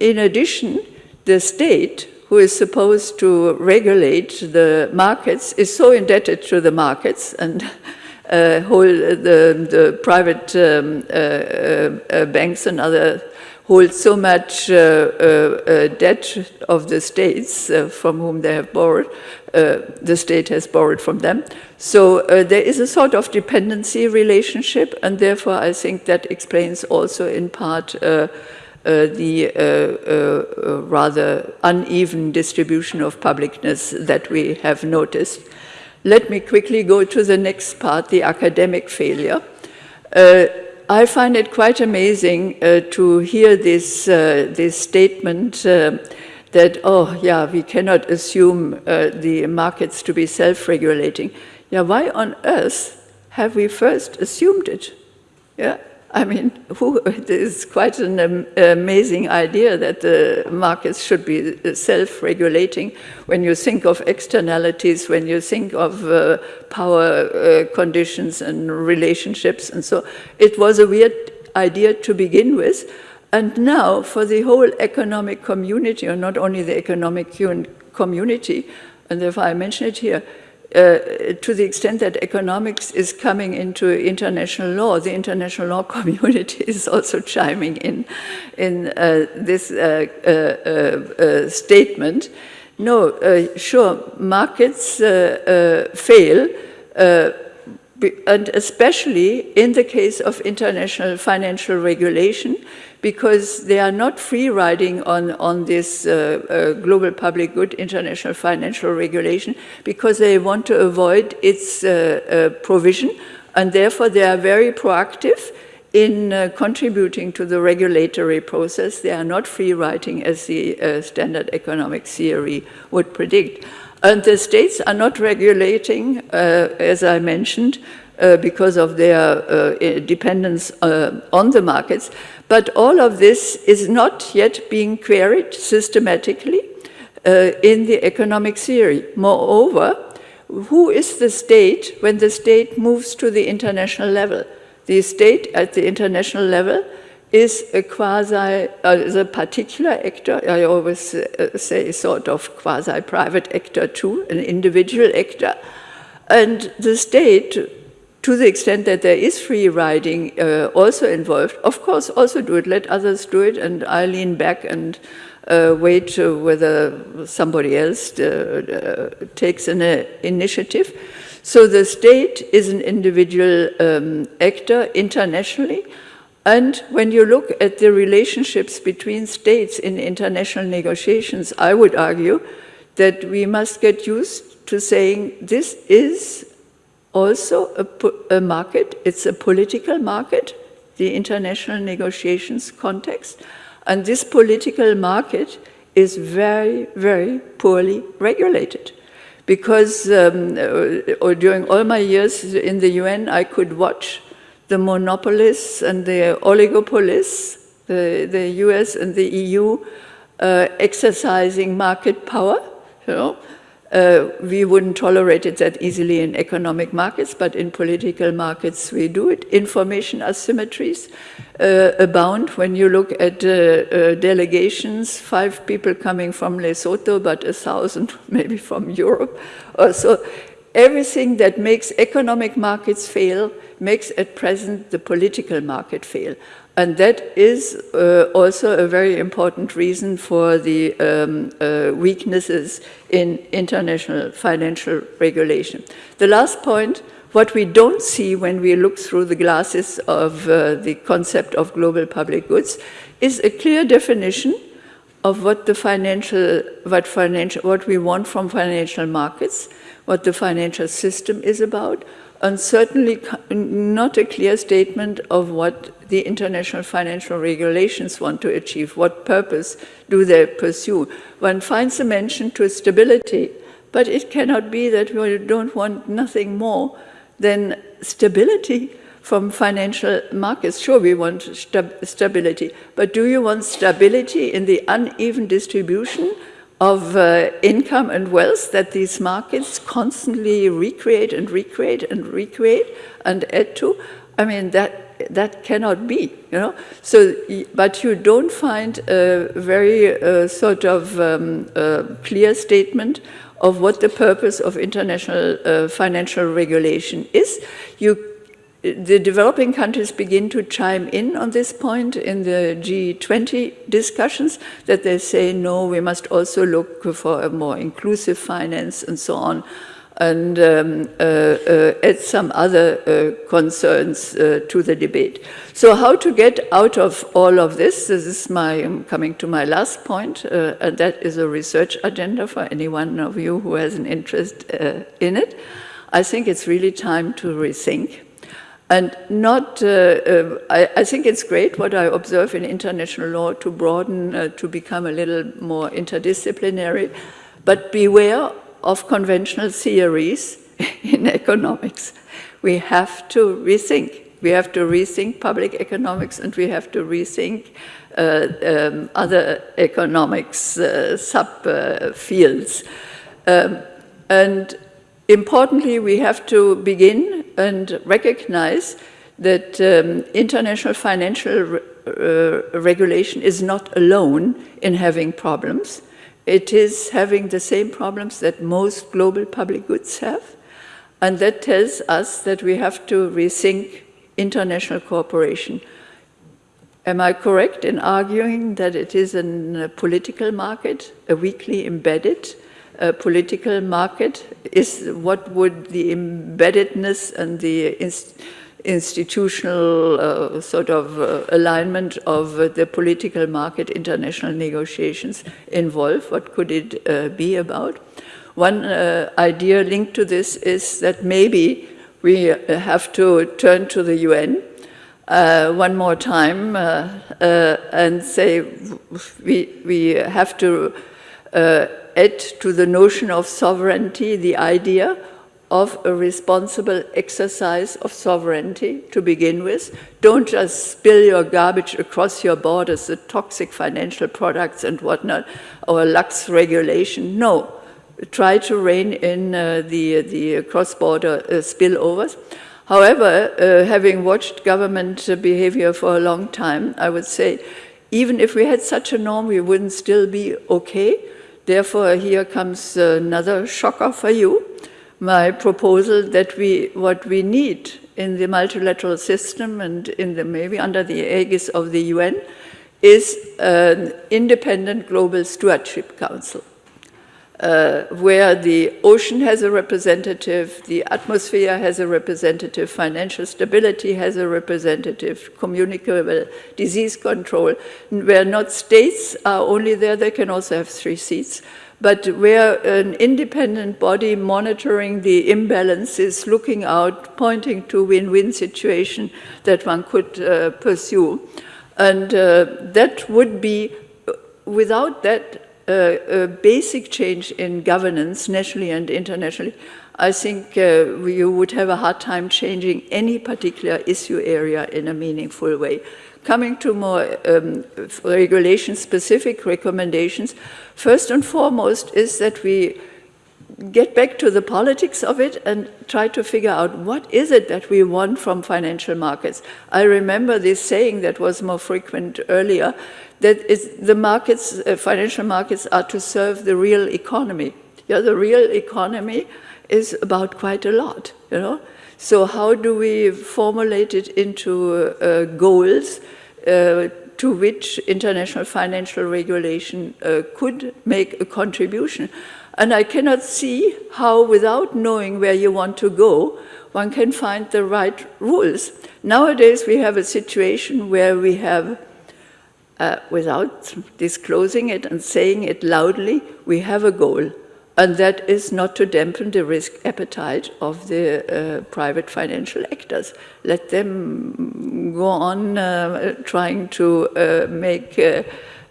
S4: In addition, the state, who is supposed to regulate the markets, is so indebted to the markets and uh, hold the, the private um, uh, uh, banks and other hold so much uh, uh, debt of the states from whom they have borrowed, the state has borrowed from them. So there is a sort of dependency relationship, and therefore I think that explains also in part uh, the uh, uh, rather uneven distribution of publicness that we have noticed. Let me quickly go to the next part, the academic failure. I find it quite amazing uh, to hear this, uh, this statement uh, that, oh, yeah, we cannot assume uh, the markets to be self-regulating. Yeah, why on earth have we first assumed it? Yeah, I mean, who, it is quite an um, amazing idea that the markets should be self-regulating when you think of externalities, when you think of uh, power uh, conditions and relationships. And so it was a weird idea to begin with. And now for the whole economic community, or not only the economic community, and therefore I mention it here, uh, to the extent that economics is coming into international law, the international law community is also chiming in in uh, this uh, uh, uh statement. No, uh, sure, markets fail, and especially in the case of international financial regulation, because they are not free riding on, on this uh, uh, global public good international financial regulation because they want to avoid its uh, uh provision and therefore they are very proactive in uh, contributing to the regulatory process. They are not free riding as the uh, standard economic theory would predict. And the states are not regulating, as I mentioned, uh, because of their uh, dependence uh, on the markets. But all of this is not yet being queried systematically uh, in the economic theory. Moreover, who is the state when the state moves to the international level? The state at the international level is a quasi, uh, a particular actor, I always uh, say sort of quasi-private actor too, an individual actor. And the state to the extent that there is free riding uh, also involved, of course, also do it. Let others do it, and I lean back and uh, wait uh, whether somebody else uh, uh, takes an initiative. So the state is an individual um, actor internationally, and when you look at the relationships between states in international negotiations, I would argue that we must get used to saying this is also a, a market, it's a political market, the international negotiations context, and this political market is very, very poorly regulated. Because um, uh, during all my years in the UN, I could watch the monopolists and the oligopolists, the, the US and the EU, uh, exercising market power, you know, uh, we wouldn't tolerate it that easily in economic markets, but in political markets we do it. Information asymmetries uh, abound when you look at uh, uh delegations, five people coming from Lesotho, but a thousand maybe from Europe. Uh, so everything that makes economic markets fail makes at present the political market fail. And that is uh, also a very important reason for the um, uh, weaknesses in international financial regulation. The last point, what we don't see when we look through the glasses of uh, the concept of global public goods is a clear definition of what the financial, what financial, what we want from financial markets, what the financial system is about, and certainly not a clear statement of what the international financial regulations want to achieve. What purpose do they pursue? One finds a mention to stability, but it cannot be that we don't want nothing more than stability from financial markets. Sure, we want stability, but do you want stability in the uneven distribution of uh, income and wealth that these markets constantly recreate and recreate and recreate and add to. I mean, that that cannot be, you know. So, but you don't find a very uh, sort of um, uh, clear statement of what the purpose of international uh, financial regulation is. You, the developing countries begin to chime in on this point in the G20 discussions that they say, no, we must also look for a more inclusive finance and so on and um, uh, uh, add some other uh, concerns uh, to the debate. So how to get out of all of this, this is my, I'm coming to my last point, uh, and that is a research agenda for any one of you who has an interest uh, in it. I think it's really time to rethink. And not, I, I, think it's great what I observe in international law to broaden, to become a little more interdisciplinary, but beware of conventional theories in economics. We have to rethink. We have to rethink public economics and we have to rethink uh, um, other economics uh, subfields. Uh, um, and importantly, we have to begin and recognize that um, international financial re uh, regulation is not alone in having problems it is having the same problems that most global public goods have. And that tells us that we have to rethink international cooperation. Am I correct in arguing that it is a political market, a weakly embedded uh, political market? Is what would the embeddedness and the institutional uh, sort of uh, alignment of uh, the political market international negotiations involve? What could it uh, be about? One uh, idea linked to this is that maybe we have to turn to the UN uh, one more time and say we, we have to add to the notion of sovereignty the idea of a responsible exercise of sovereignty to begin with. Don't just spill your garbage across your borders, the toxic financial products and whatnot, or lax regulation. No, try to rein in uh, the, the cross-border uh, spillovers. However, uh, having watched government behavior for a long time, I would say, even if we had such a norm, we wouldn't still be okay. Therefore, here comes another shocker for you my proposal that we, what we need in the multilateral system and in the, maybe under the aegis of the UN is an independent global stewardship council. Uh, where the ocean has a representative, the atmosphere has a representative, financial stability has a representative, communicable disease control, where not states are only there, they can also have three seats, but where an independent body monitoring the imbalances, looking out, pointing to win-win situation that one could uh, pursue. And uh, that would be, without that uh, basic change in governance, nationally and internationally, I think uh, you would have a hard time changing any particular issue area in a meaningful way. Coming to more um, regulation-specific recommendations, first and foremost is that we get back to the politics of it and try to figure out what is it that we want from financial markets. I remember this saying that was more frequent earlier, that the markets, uh, financial markets are to serve the real economy. Yeah, the real economy is about quite a lot, you know. So how do we formulate it into uh, goals uh, to which international financial regulation uh, could make a contribution? And I cannot see how, without knowing where you want to go, one can find the right rules. Nowadays, we have a situation where we have, uh, without disclosing it and saying it loudly, we have a goal and that is not to dampen the risk appetite of the uh, private financial actors. Let them go on uh, trying to uh, make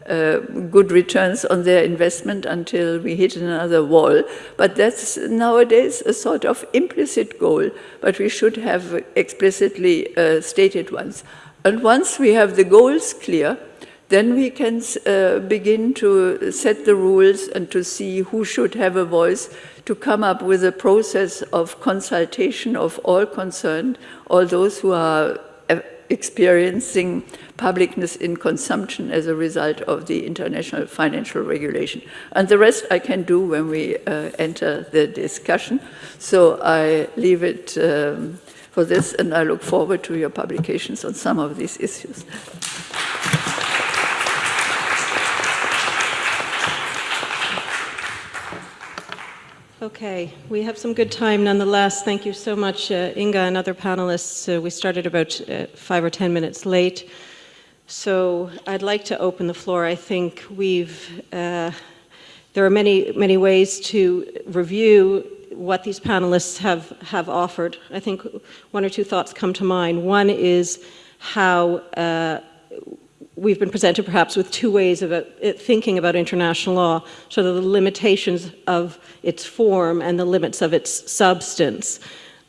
S4: uh, good returns on their investment until we hit another wall. But that's nowadays a sort of implicit goal, but we should have explicitly uh, stated ones. And once we have the goals clear, then we can uh, begin to set the rules and to see who should have a voice to come up with a process of consultation of all concerned, all those who are experiencing publicness in consumption as a result of the international financial regulation. And the rest I can do when we uh, enter the discussion. So I leave it um, for this and I look forward to your publications on some of these issues.
S1: Okay, we have some good time nonetheless. Thank you so much, uh, Inge and other panelists. Uh, we started about uh, five or ten minutes late. So I'd like to open the floor. I think we've, uh, there are many, many ways to review what these panelists have, have offered. I think one or two thoughts come to mind. One is how uh, we've been presented perhaps with two ways of it, thinking about international law, sort of the limitations of its form and the limits of its substance.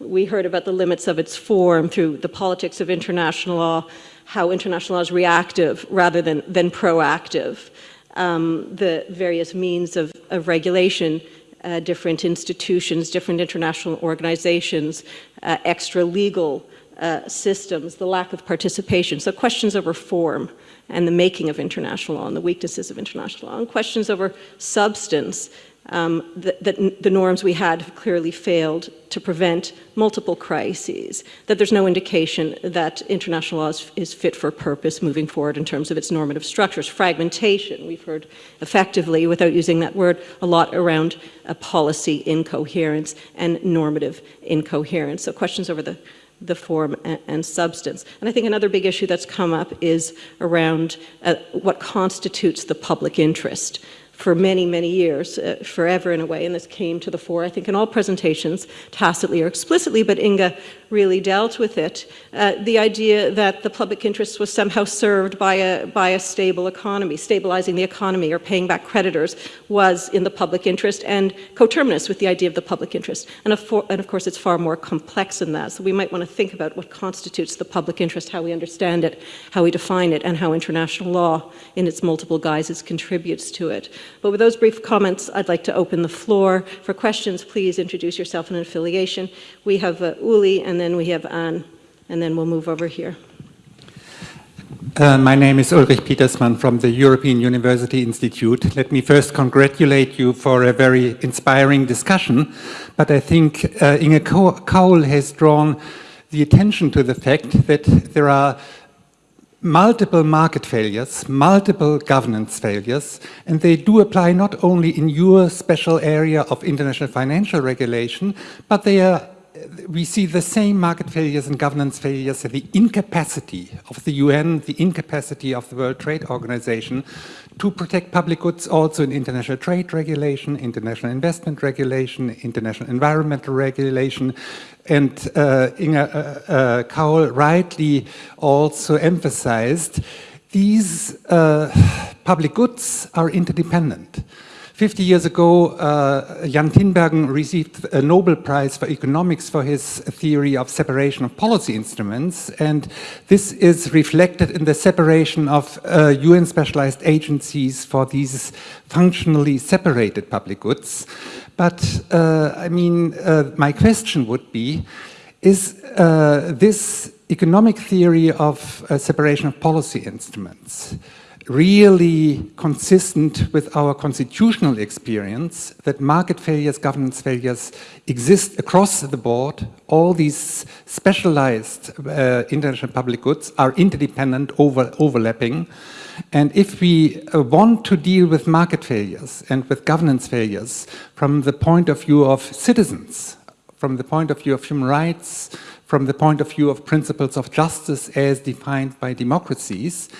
S1: We heard about the limits of its form through the politics of international law, how international law is reactive rather than, than proactive, um, the various means of, of regulation, uh, different institutions, different international organizations, uh, extra legal uh, systems, the lack of participation. So questions over form and the making of international law and the weaknesses of international law, and questions over substance, um, that, that, the norms we had have clearly failed to prevent multiple crises, that there's no indication that international law is, is, fit for purpose moving forward in terms of its normative structures. Fragmentation, we've heard effectively, without using that word, a lot around a policy incoherence and normative incoherence. So questions over the the form and, substance. And I think another big issue that's come up is around uh, what constitutes the public interest for many, many years, uh, forever in a way, and this came to the fore, I think, in all presentations, tacitly or explicitly, but Inge really dealt with it. Uh, the idea that the public interest was somehow served by a, by a stable economy, stabilizing the economy or paying back creditors was in the public interest and coterminous with the idea of the public interest. And of, and of course, it's far more complex than that. So we might want to think about what constitutes the public interest, how we understand it, how we define it, and how international law in its multiple guises contributes to it. But with those brief comments, I'd like to open the floor. For questions, please introduce yourself and affiliation. We have uh, Uli and then we have Anne, and then we'll move over here.
S5: Uh, my name is Ulrich Petersmann from the European University Institute. Let me first congratulate you for a very inspiring discussion, but I think uh, Inge Kaul has drawn the attention to the fact that there are multiple market failures, multiple governance failures, and they do apply not only in your special area of international financial regulation, but they are we see the same market failures and governance failures, the incapacity of the UN, the incapacity of the World Trade Organization to protect public goods also in international trade regulation, international investment regulation, international environmental regulation. And uh, Inge uh, uh, Kaul rightly also emphasized these uh, public goods are interdependent. 50 years ago, uh, Jan Tinbergen received a Nobel Prize for economics for his theory of separation of policy instruments. And this is reflected in the separation of uh, UN specialized agencies for these functionally separated public goods. But, uh, I mean, uh, my question would be, is uh, this economic theory of uh, separation of policy instruments really consistent with our constitutional experience that market failures, governance failures exist across the board. All these specialized uh, international public goods are interdependent, over, overlapping. And if we uh, want to deal with market failures and with governance failures from the point of view of citizens, from the point of view of human rights, from the point of view of principles of justice as defined by democracies,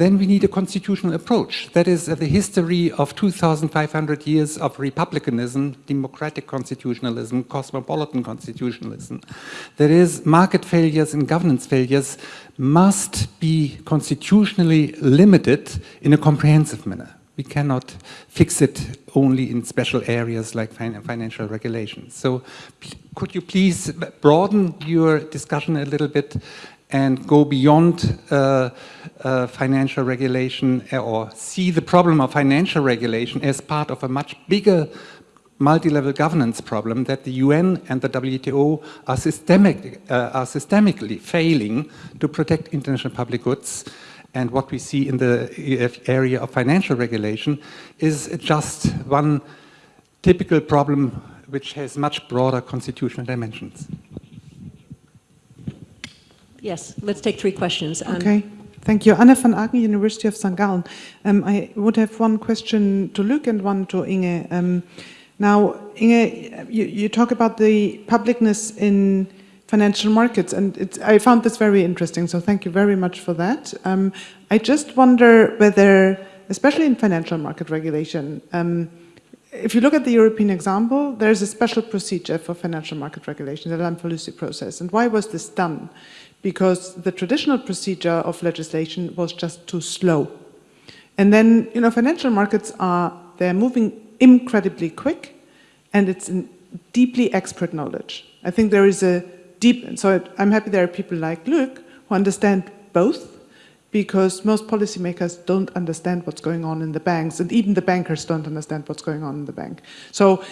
S5: then we need a constitutional approach. That is uh, the history of 2,500 years of republicanism, democratic constitutionalism, cosmopolitan constitutionalism. That is, market failures and governance failures must be constitutionally limited in a comprehensive manner. We cannot fix it only in special areas like fin financial regulations. So could you please broaden your discussion a little bit and go beyond uh, uh, financial regulation uh, or see the problem of financial regulation as part of a much bigger multi-level governance problem that the UN and the WTO are, systemic, uh, are systemically failing to protect international public goods. And what we see in the area of financial regulation is just one typical problem which has much broader constitutional dimensions.
S1: Yes, let's take three questions. Um,
S6: Okay, thank you. Anne van Aaken, University of St. Gallen. Um, I would have one question to Luc and one to Inge. Um, now, Inge, you, you, talk about the publicness in financial markets, and I found this very interesting, so thank you very much for that. Um, I just wonder whether, especially in financial market regulation, um, if you look at the European example, there's a special procedure for financial market regulation, the Lamfalussy process. And why was this done? Because the traditional procedure of legislation was just too slow. And then, you know, financial markets are, they're moving incredibly quick and it's in deeply expert knowledge. I think there is a deep, so I'm happy there are people like Luc who understand both because most policymakers don't understand what's going on in the banks and even the bankers don't understand what's going on in the bank. So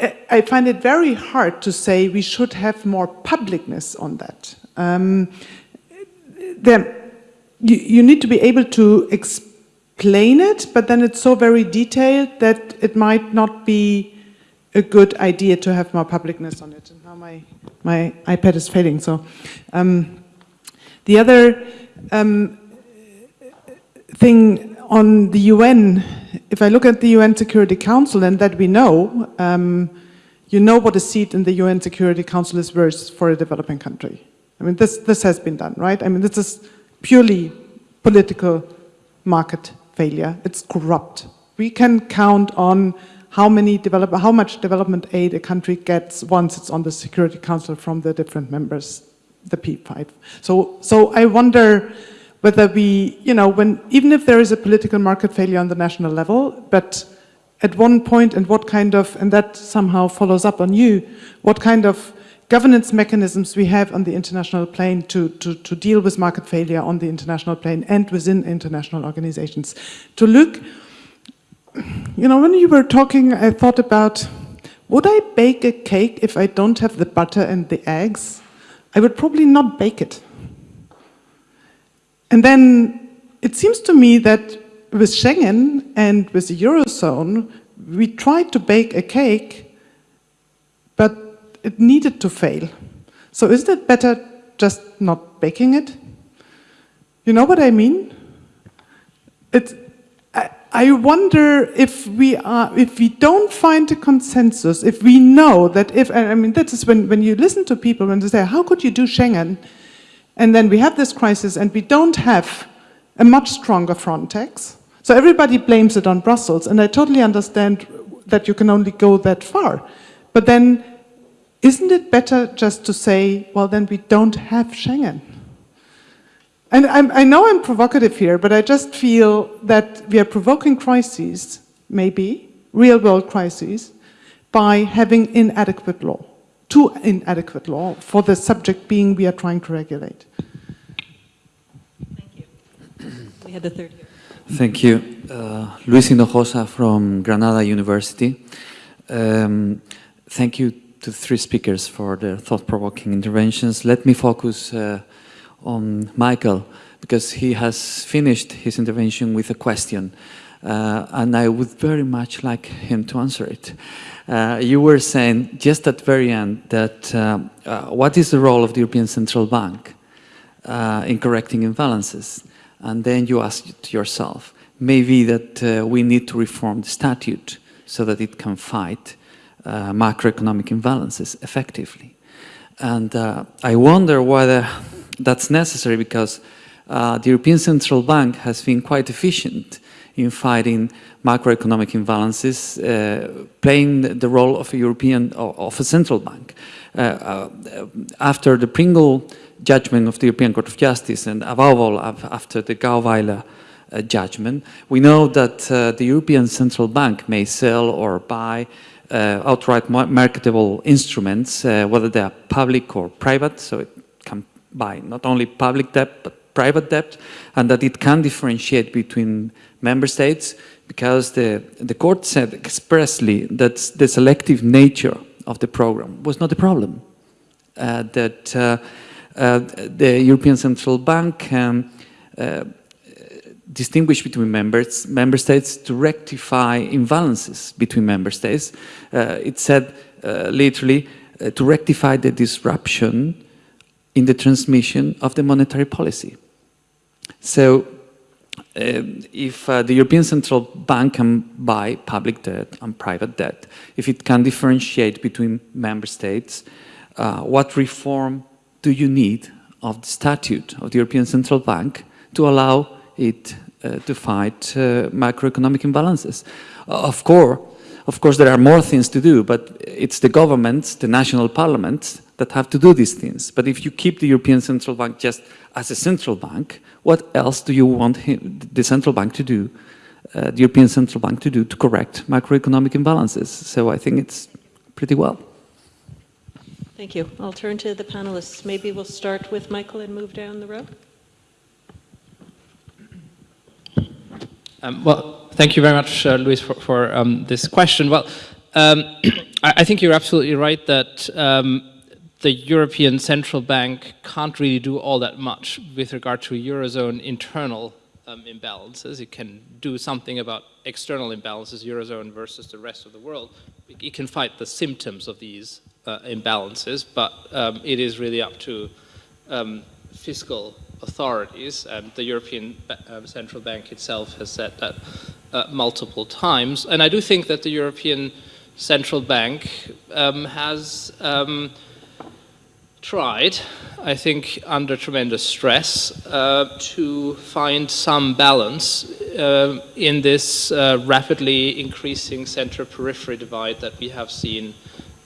S6: eh, I find it very hard to say we should have more publicness on that. Um, then you, you need to be able to explain it, but then it's so very detailed that it might not be a good idea to have more publicness on it. And now my, my iPad is failing. So um, the other um, thing on the UN, if I look at the UN Security Council and that we know, um, you know what a seat in the UN Security Council is worth for a developing country. I mean, this, this has been done, right? I mean, this is purely political market failure. It's corrupt. We can count on how many develop, how much development aid a country gets once it's on the Security Council from the different members, the P5. So, so I wonder whether we, you know, when even if there is a political market failure on the national level, but at one point and what kind of, and that somehow follows up on you, what kind of governance mechanisms we have on the international plane to, to, to deal with market failure on the international plane and within international organizations. To look, you know, when you were talking, I thought about, would I bake a cake if I don't have the butter and the eggs? I would probably not bake it. And then it seems to me that with Schengen and with the Eurozone, we tried to bake a cake, it needed to fail. So isn't it better just not baking it? You know what I mean? It's, I, I wonder if we are, if we don't find a consensus, if we know that if, I mean, that is when, when you listen to people when they say, how could you do Schengen? And then we have this crisis and we don't have a much stronger Frontex. So everybody blames it on Brussels. And I totally understand that you can only go that far. But then isn't it better just to say, well, then we don't have Schengen? And I'm, i know I'm provocative here, but I just feel that we are provoking crises, maybe, real world crises, by having inadequate law, too inadequate law for the subject being we are trying to regulate.
S1: Thank you. We had the third here.
S7: Thank you. Uh, Luis Hinojosa from Granada University. Um, thank you to the three speakers for their thought-provoking interventions. Let me focus uh, on Michael, because he has finished his intervention with a question, uh, and I would very much like him to answer it. Uh, you were saying just at the very end that uh, uh, what is the role of the European Central Bank uh, in correcting imbalances? And then you asked yourself, maybe that we need to reform the statute so that it can fight uh, macroeconomic imbalances effectively. And uh, I wonder whether that's necessary because uh, the European Central Bank has been quite efficient in fighting macroeconomic imbalances, uh, playing the role of a European, of a central bank. Uh, uh, after the Pringle judgment of the European Court of Justice and above all after the Gauweiler judgment, we know that the European Central Bank may sell or buy outright marketable instruments, uh, whether they are public or private, so it can buy not only public debt, but private debt, and that it can differentiate between member states because the, the court said expressly that the selective nature of the program was not a problem. Uh, that uh, uh, the European Central Bank can uh, distinguish between members, member states to rectify imbalances between member states. Uh, it said uh, literally to rectify the disruption in the transmission of the monetary policy. So um, if uh, the European Central Bank can buy public debt and private debt, if it can differentiate between member states, uh, what reform do you need of the statute of the European Central Bank to allow it uh, to fight uh, macroeconomic imbalances? of course, of course, there are more things to do, but it's the governments, the national parliaments, that have to do these things. But if you keep the European Central Bank just as a central bank, what else do you want him, the central bank to do, uh, the European Central Bank to do to correct macroeconomic imbalances? So I think it's pretty well.
S1: Thank you. I'll turn to the panelists. Maybe we'll start with Michael and move down the row.
S2: Um, well, thank you very much, uh, Luis, for, for um, this question. Well, um, I, I, think you're absolutely right that um, the European Central Bank can't really do all that much with regard to Eurozone internal um, imbalances. It can do something about external imbalances, Eurozone versus the rest of the world. It can fight the symptoms of these uh, imbalances, but um, it is really up to fiscal authorities. And the European uh, Central Bank itself has said that uh, multiple times. And I do think that the European Central Bank um, has um, tried, I think under tremendous stress, uh, to find some balance uh, in this uh, rapidly increasing center-periphery divide that we have seen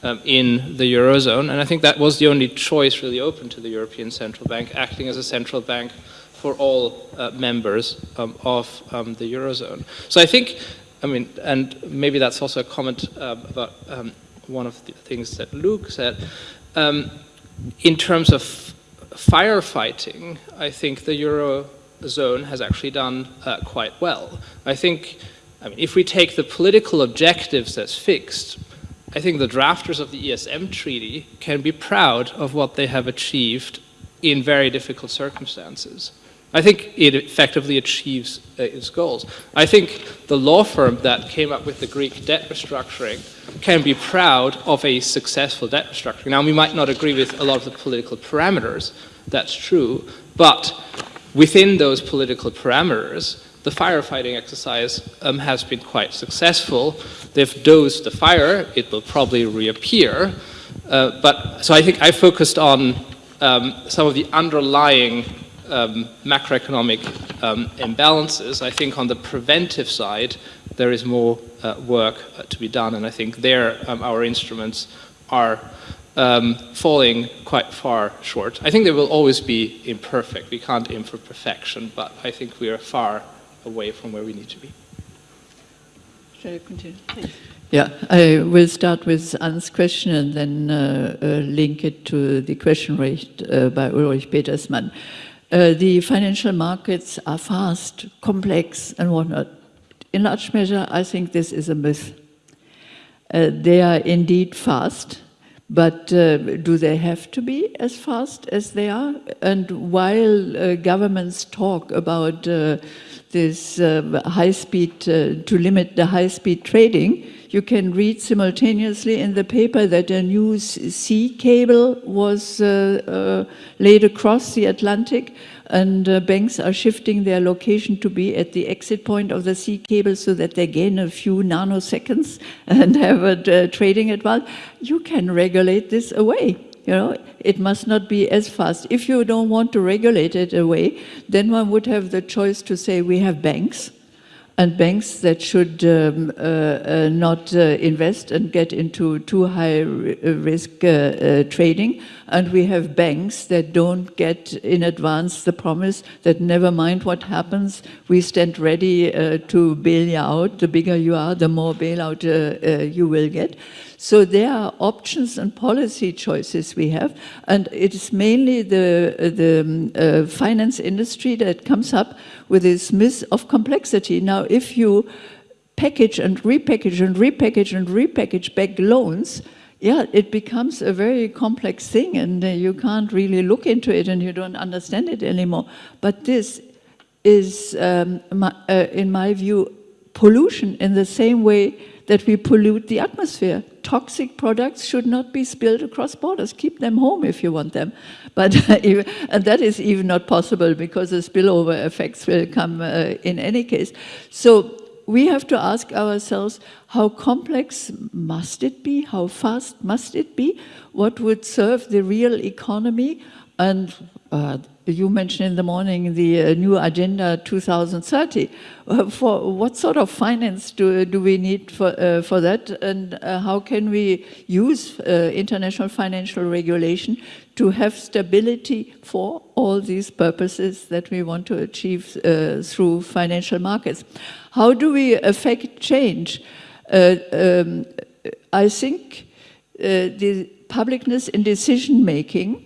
S2: um, in the Eurozone. And I think that was the only choice really open to the European Central Bank, acting as a central bank for all uh, members um, of um, the Eurozone. So I think, I mean, and maybe that's also a comment uh, about um, one of the things that Luc said, um, in terms of firefighting, I think the Eurozone has actually done uh, quite well. I think, I mean, if we take the political objectives as fixed, I think the drafters of the ESM treaty can be proud of what they have achieved in very difficult circumstances. I think it effectively achieves uh, its goals. I think the law firm that came up with the Greek debt restructuring can be proud of a successful debt restructuring. Now, we might not agree with a lot of the political parameters, that's true, but within those political parameters, the firefighting exercise um, has been quite successful. They've dosed the fire, it will probably reappear, uh, but so I think I focused on um, some of the underlying um, macroeconomic um, imbalances, I think on the preventive side, there is more uh, work uh, to be done, and I think there um, our instruments are um, falling quite far short. I think they will always be imperfect. We can't aim for perfection, but I think we are far away from where we need to be.
S4: Shall I continue? Thanks. Yeah, I will start with Anne's question and then uh, uh, link it to the question raised uh, by Ulrich Petersmann. Uh, the financial markets are fast, complex, and whatnot. In large measure, I think this is a myth. Uh, they are indeed fast, but uh, do they have to be as fast as they are? And while uh, governments talk about uh, this uh, high speed, to limit the high speed trading, you can read simultaneously in the paper that a new sea cable was uh, uh, laid across the Atlantic and uh, banks are shifting their location to be at the exit point of the sea cable so that they gain a few nanoseconds and have a uh, trading advantage. You can regulate this away. You know, it must not be as fast. If you don't want to regulate it away, then one would have the choice to say we have banks and banks that should um, uh, uh, not uh, invest and get into too high risk uh, uh, trading. And we have banks that don't get in advance the promise that never mind what happens, we stand ready uh, to bail you out. The bigger you are, the more bailout you will get. So there are options and policy choices we have, and it is mainly the, the um, uh, finance industry that comes up with this myth of complexity. Now, if you package and repackage and repackage and repackage back loans, yeah, it becomes a very complex thing and uh, you can't really look into it and you don't understand it anymore. But this is, um, my, uh, in my view, pollution in the same way that we pollute the atmosphere. Toxic products should not be spilled across borders. Keep them home if you want them. But and that is even not possible because the spillover effects will come uh, in any case. So we have to ask ourselves, how complex must it be? How fast must it be? What would serve the real economy? And uh, you mentioned in the morning the uh, new Agenda 2030. Uh, for what sort of finance do, do we need for, uh, for that? And uh, how can we use uh, international financial regulation to have stability for all these purposes that we want to achieve uh, through financial markets? How do we affect change? Um, I think the publicness in decision making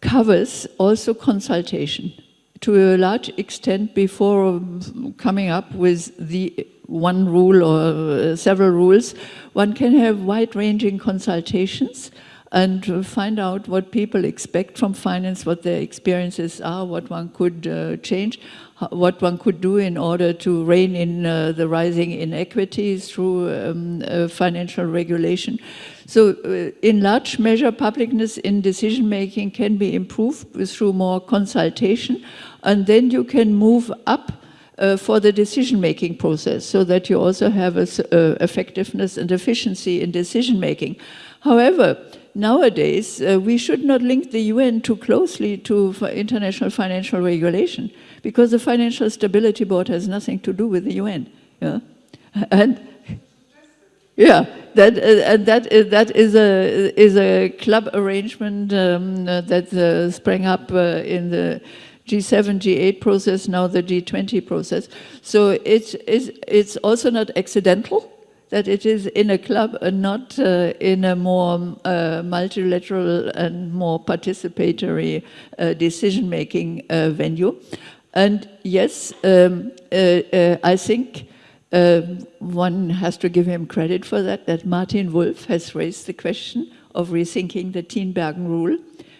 S4: covers also consultation to a large extent before coming up with the one rule or uh, several rules, one can have wide-ranging consultations and find out what people expect from finance, what their experiences are, what one could uh, change, what one could do in order to rein in uh, the rising inequities through um, uh, financial regulation. So uh, in large measure, publicness in decision-making can be improved through more consultation, and then you can move up uh, for the decision-making process so that you also have a, uh, effectiveness and efficiency in decision-making. However, nowadays, uh, we should not link the UN too closely to international financial regulation because the Financial Stability Board has nothing to do with the UN. Yeah? And yeah, that uh, that is, that is a is a club arrangement um, that uh, sprang up uh, in the G7, G8 process, now the G20 process. So it's it's it's also not accidental that it is in a club and not uh, in a more uh, multilateral and more participatory uh, decision-making venue. And yes, um, I think um, one has to give him credit for that, that Martin Wolf has raised the question of rethinking the Tinbergen rule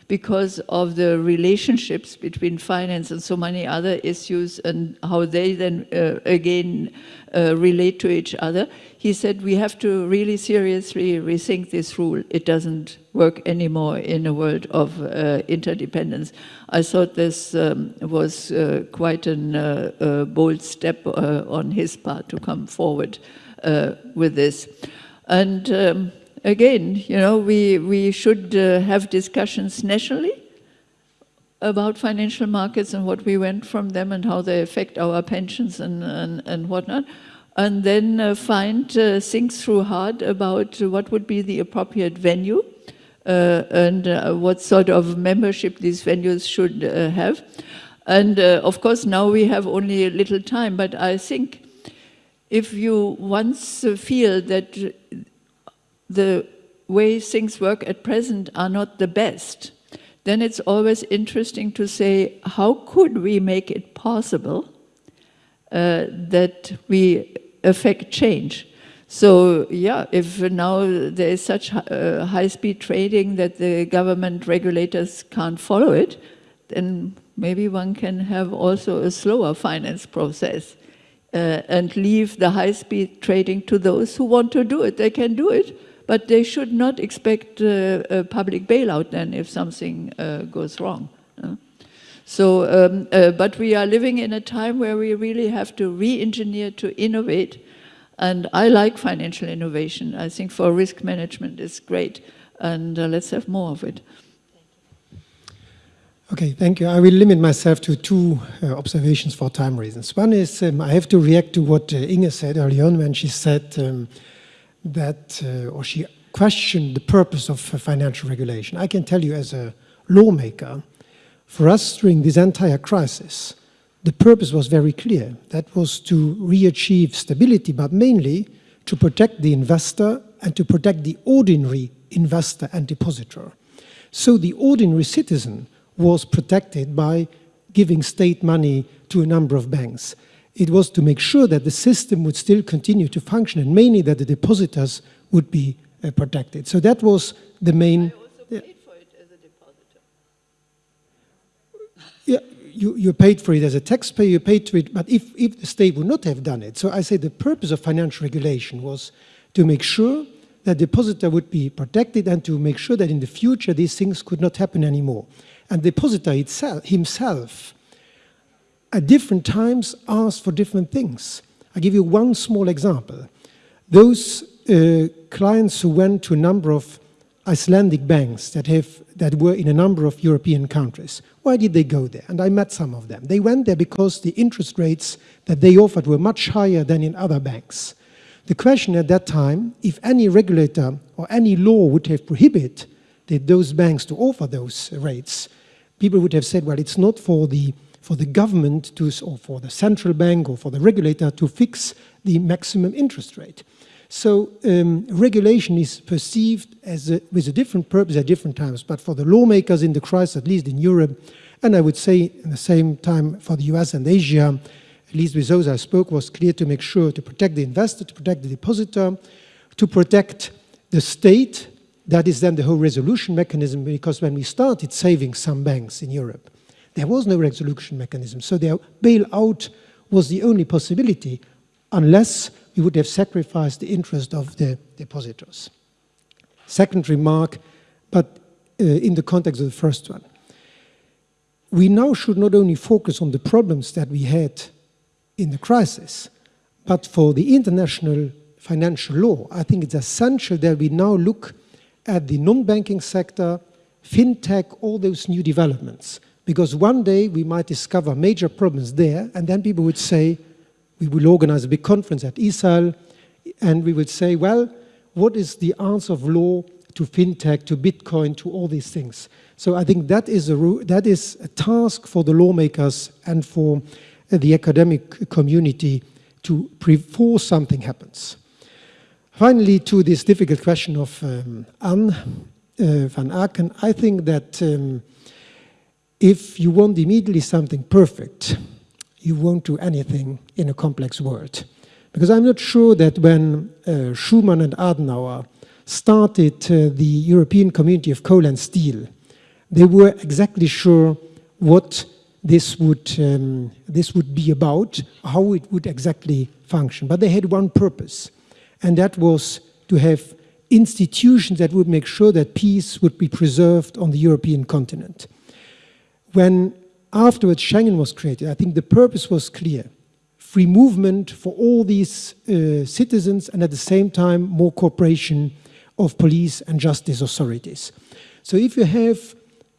S4: because of the relationships between finance and so many other issues and how they then uh, again uh, relate to each other. He said we have to really seriously rethink this rule. It doesn't work anymore in a world of uh, interdependence. I thought this um, was uh, quite a uh, bold step uh, on his part to come forward with this. And um, again, you know, we, we should uh, have discussions nationally about financial markets and what we went from them and how they affect our pensions and, and, and whatnot. And then uh, find, uh, think through hard about what would be the appropriate venue uh, and uh, what sort of membership these venues should uh, have. And of course, now we have only a little time, but I think if you once feel that the way things work at present are not the best, then it's always interesting to say, how could we make it possible uh, that we affect change? So yeah, if now there is such uh, high-speed trading that the government regulators can't follow it, then maybe one can have also a slower finance process uh, and leave the high-speed trading to those who want to do it. They can do it, but they should not expect uh, a public bailout then if something uh, goes wrong. So, um, uh, but we are living in a time where we really have to re-engineer, to innovate. And I like financial innovation. I think for risk management it's great. And uh, let's have more of it.
S3: Okay, thank you. I will limit myself to two uh, observations for time reasons. One is um, I have to react to what uh, Inge said earlier on when she said um, that, uh, or she questioned the purpose of uh, financial regulation. I can tell you as a lawmaker, for us during this entire crisis, the purpose was very clear. That was to re-achieve stability, but mainly to protect the investor and to protect the ordinary investor and depositor. So the ordinary citizen was protected by giving state money to a number of banks. It was to make sure that the system would still continue to function and mainly that the depositors would be uh, protected. So that was the main...
S4: I also paid for it as a depositor.
S3: Yeah, you, you paid for it as a taxpayer, you paid for it, but if, if the state would not have done it, so I say the purpose of financial regulation was to make sure that depositor would be protected and to make sure that in the future these things could not happen anymore. And the depositor itself, himself, at different times asked for different things. i give you one small example. Those uh, clients who went to a number of Icelandic banks that, have, that were in a number of European countries, why did they go there? And I met some of them. They went there because the interest rates that they offered were much higher than in other banks. The question at that time, if any regulator or any law would have prohibited those banks to offer those rates, people would have said, well, it's not for the, for the government to, or for the central bank or for the regulator to fix the maximum interest rate. So um, regulation is perceived as a, with a different purpose at different times, but for the lawmakers in the crisis, at least in Europe, and I would say at the same time for the US and Asia, at least with those I spoke, was clear to make sure to protect the investor, to protect the depositor, to protect the state that is then the whole resolution mechanism, because when we started saving some banks in Europe, there was no resolution mechanism. So their bailout was the only possibility, unless we would have sacrificed the interest of the depositors. Second remark, but uh, in the context of the first one. We now should not only focus on the problems that we had in the crisis, but for the international financial law, I think it's essential that we now look at the non-banking sector, fintech, all those new developments. Because one day we might discover major problems there, and then people would say, we will organize a big conference at ESIL, and we would say, well, what is the answer of law to fintech, to Bitcoin, to all these things? So I think that is a, that is a task for the lawmakers and for the academic community to before something happens. Finally, to this difficult question of um, Anne uh, van Aaken, I think that um, if you want immediately something perfect, you won't do anything in a complex world. Because I'm not sure that when uh, Schuman and Adenauer started uh, the European Community of Coal and Steel, they were exactly sure what this would, um, this would be about, how it would exactly function. But they had one purpose, and that was to have institutions that would make sure that peace would be preserved on the European continent. When afterwards Schengen was created, I think the purpose was clear. Free movement for all these uh, citizens and at the same time more cooperation of police and justice authorities. So if you have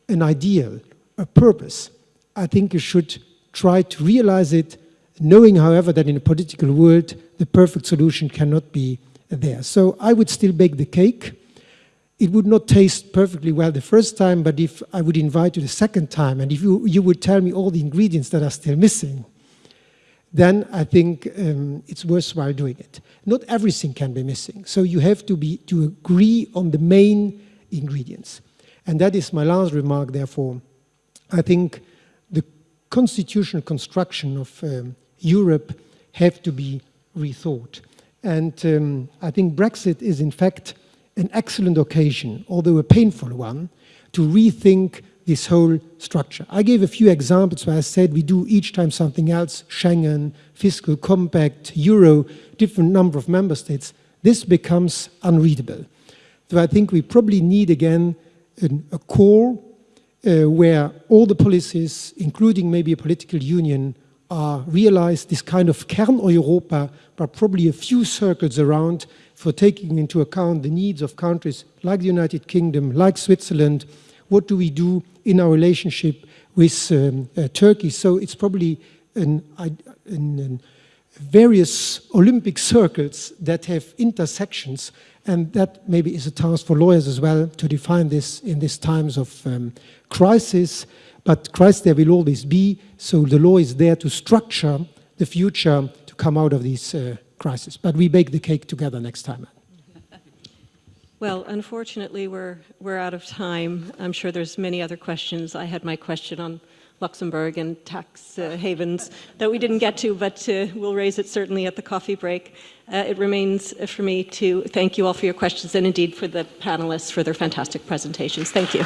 S3: an ideal, a purpose, I think you should try to realize it knowing, however, that in a political world, the perfect solution cannot be there. So I would still bake the cake. It would not taste perfectly well the first time, but if I would invite you the second time, and if you, you would tell me all the ingredients that are still missing, then I think um, it's worthwhile doing it. Not everything can be missing, so you have to, be, to agree on the main ingredients. And that is my last remark, therefore. I think the constitutional construction of um, Europe have to be rethought. And um, I think Brexit is in fact an excellent occasion, although a painful one, to rethink this whole structure. I gave a few examples where I said we do each time something else, Schengen, fiscal compact, Euro, different number of member states. This becomes unreadable. So I think we probably need again an, a core uh, where all the policies, including maybe a political union, uh, realize this kind of Kern-Europa, but probably a few circles around for taking into account the needs of countries like the United Kingdom, like Switzerland. What do we do in our relationship with um, uh, Turkey. So it's probably an, an, an various Olympic circles that have intersections, and that maybe is a task for lawyers as well to define this in these times of um, crisis. But Christ there will always be, so the law is there to structure the future to come out of these uh, crises. But we bake the cake together next time.
S1: Well, unfortunately, we're, we're out of time. I'm sure there's many other questions. I had my question on Luxembourg and tax uh, havens that we didn't get to, but uh, we'll raise it certainly at the coffee break. Uh, it remains for me to thank you all for your questions and indeed for the panelists for their fantastic presentations. Thank you.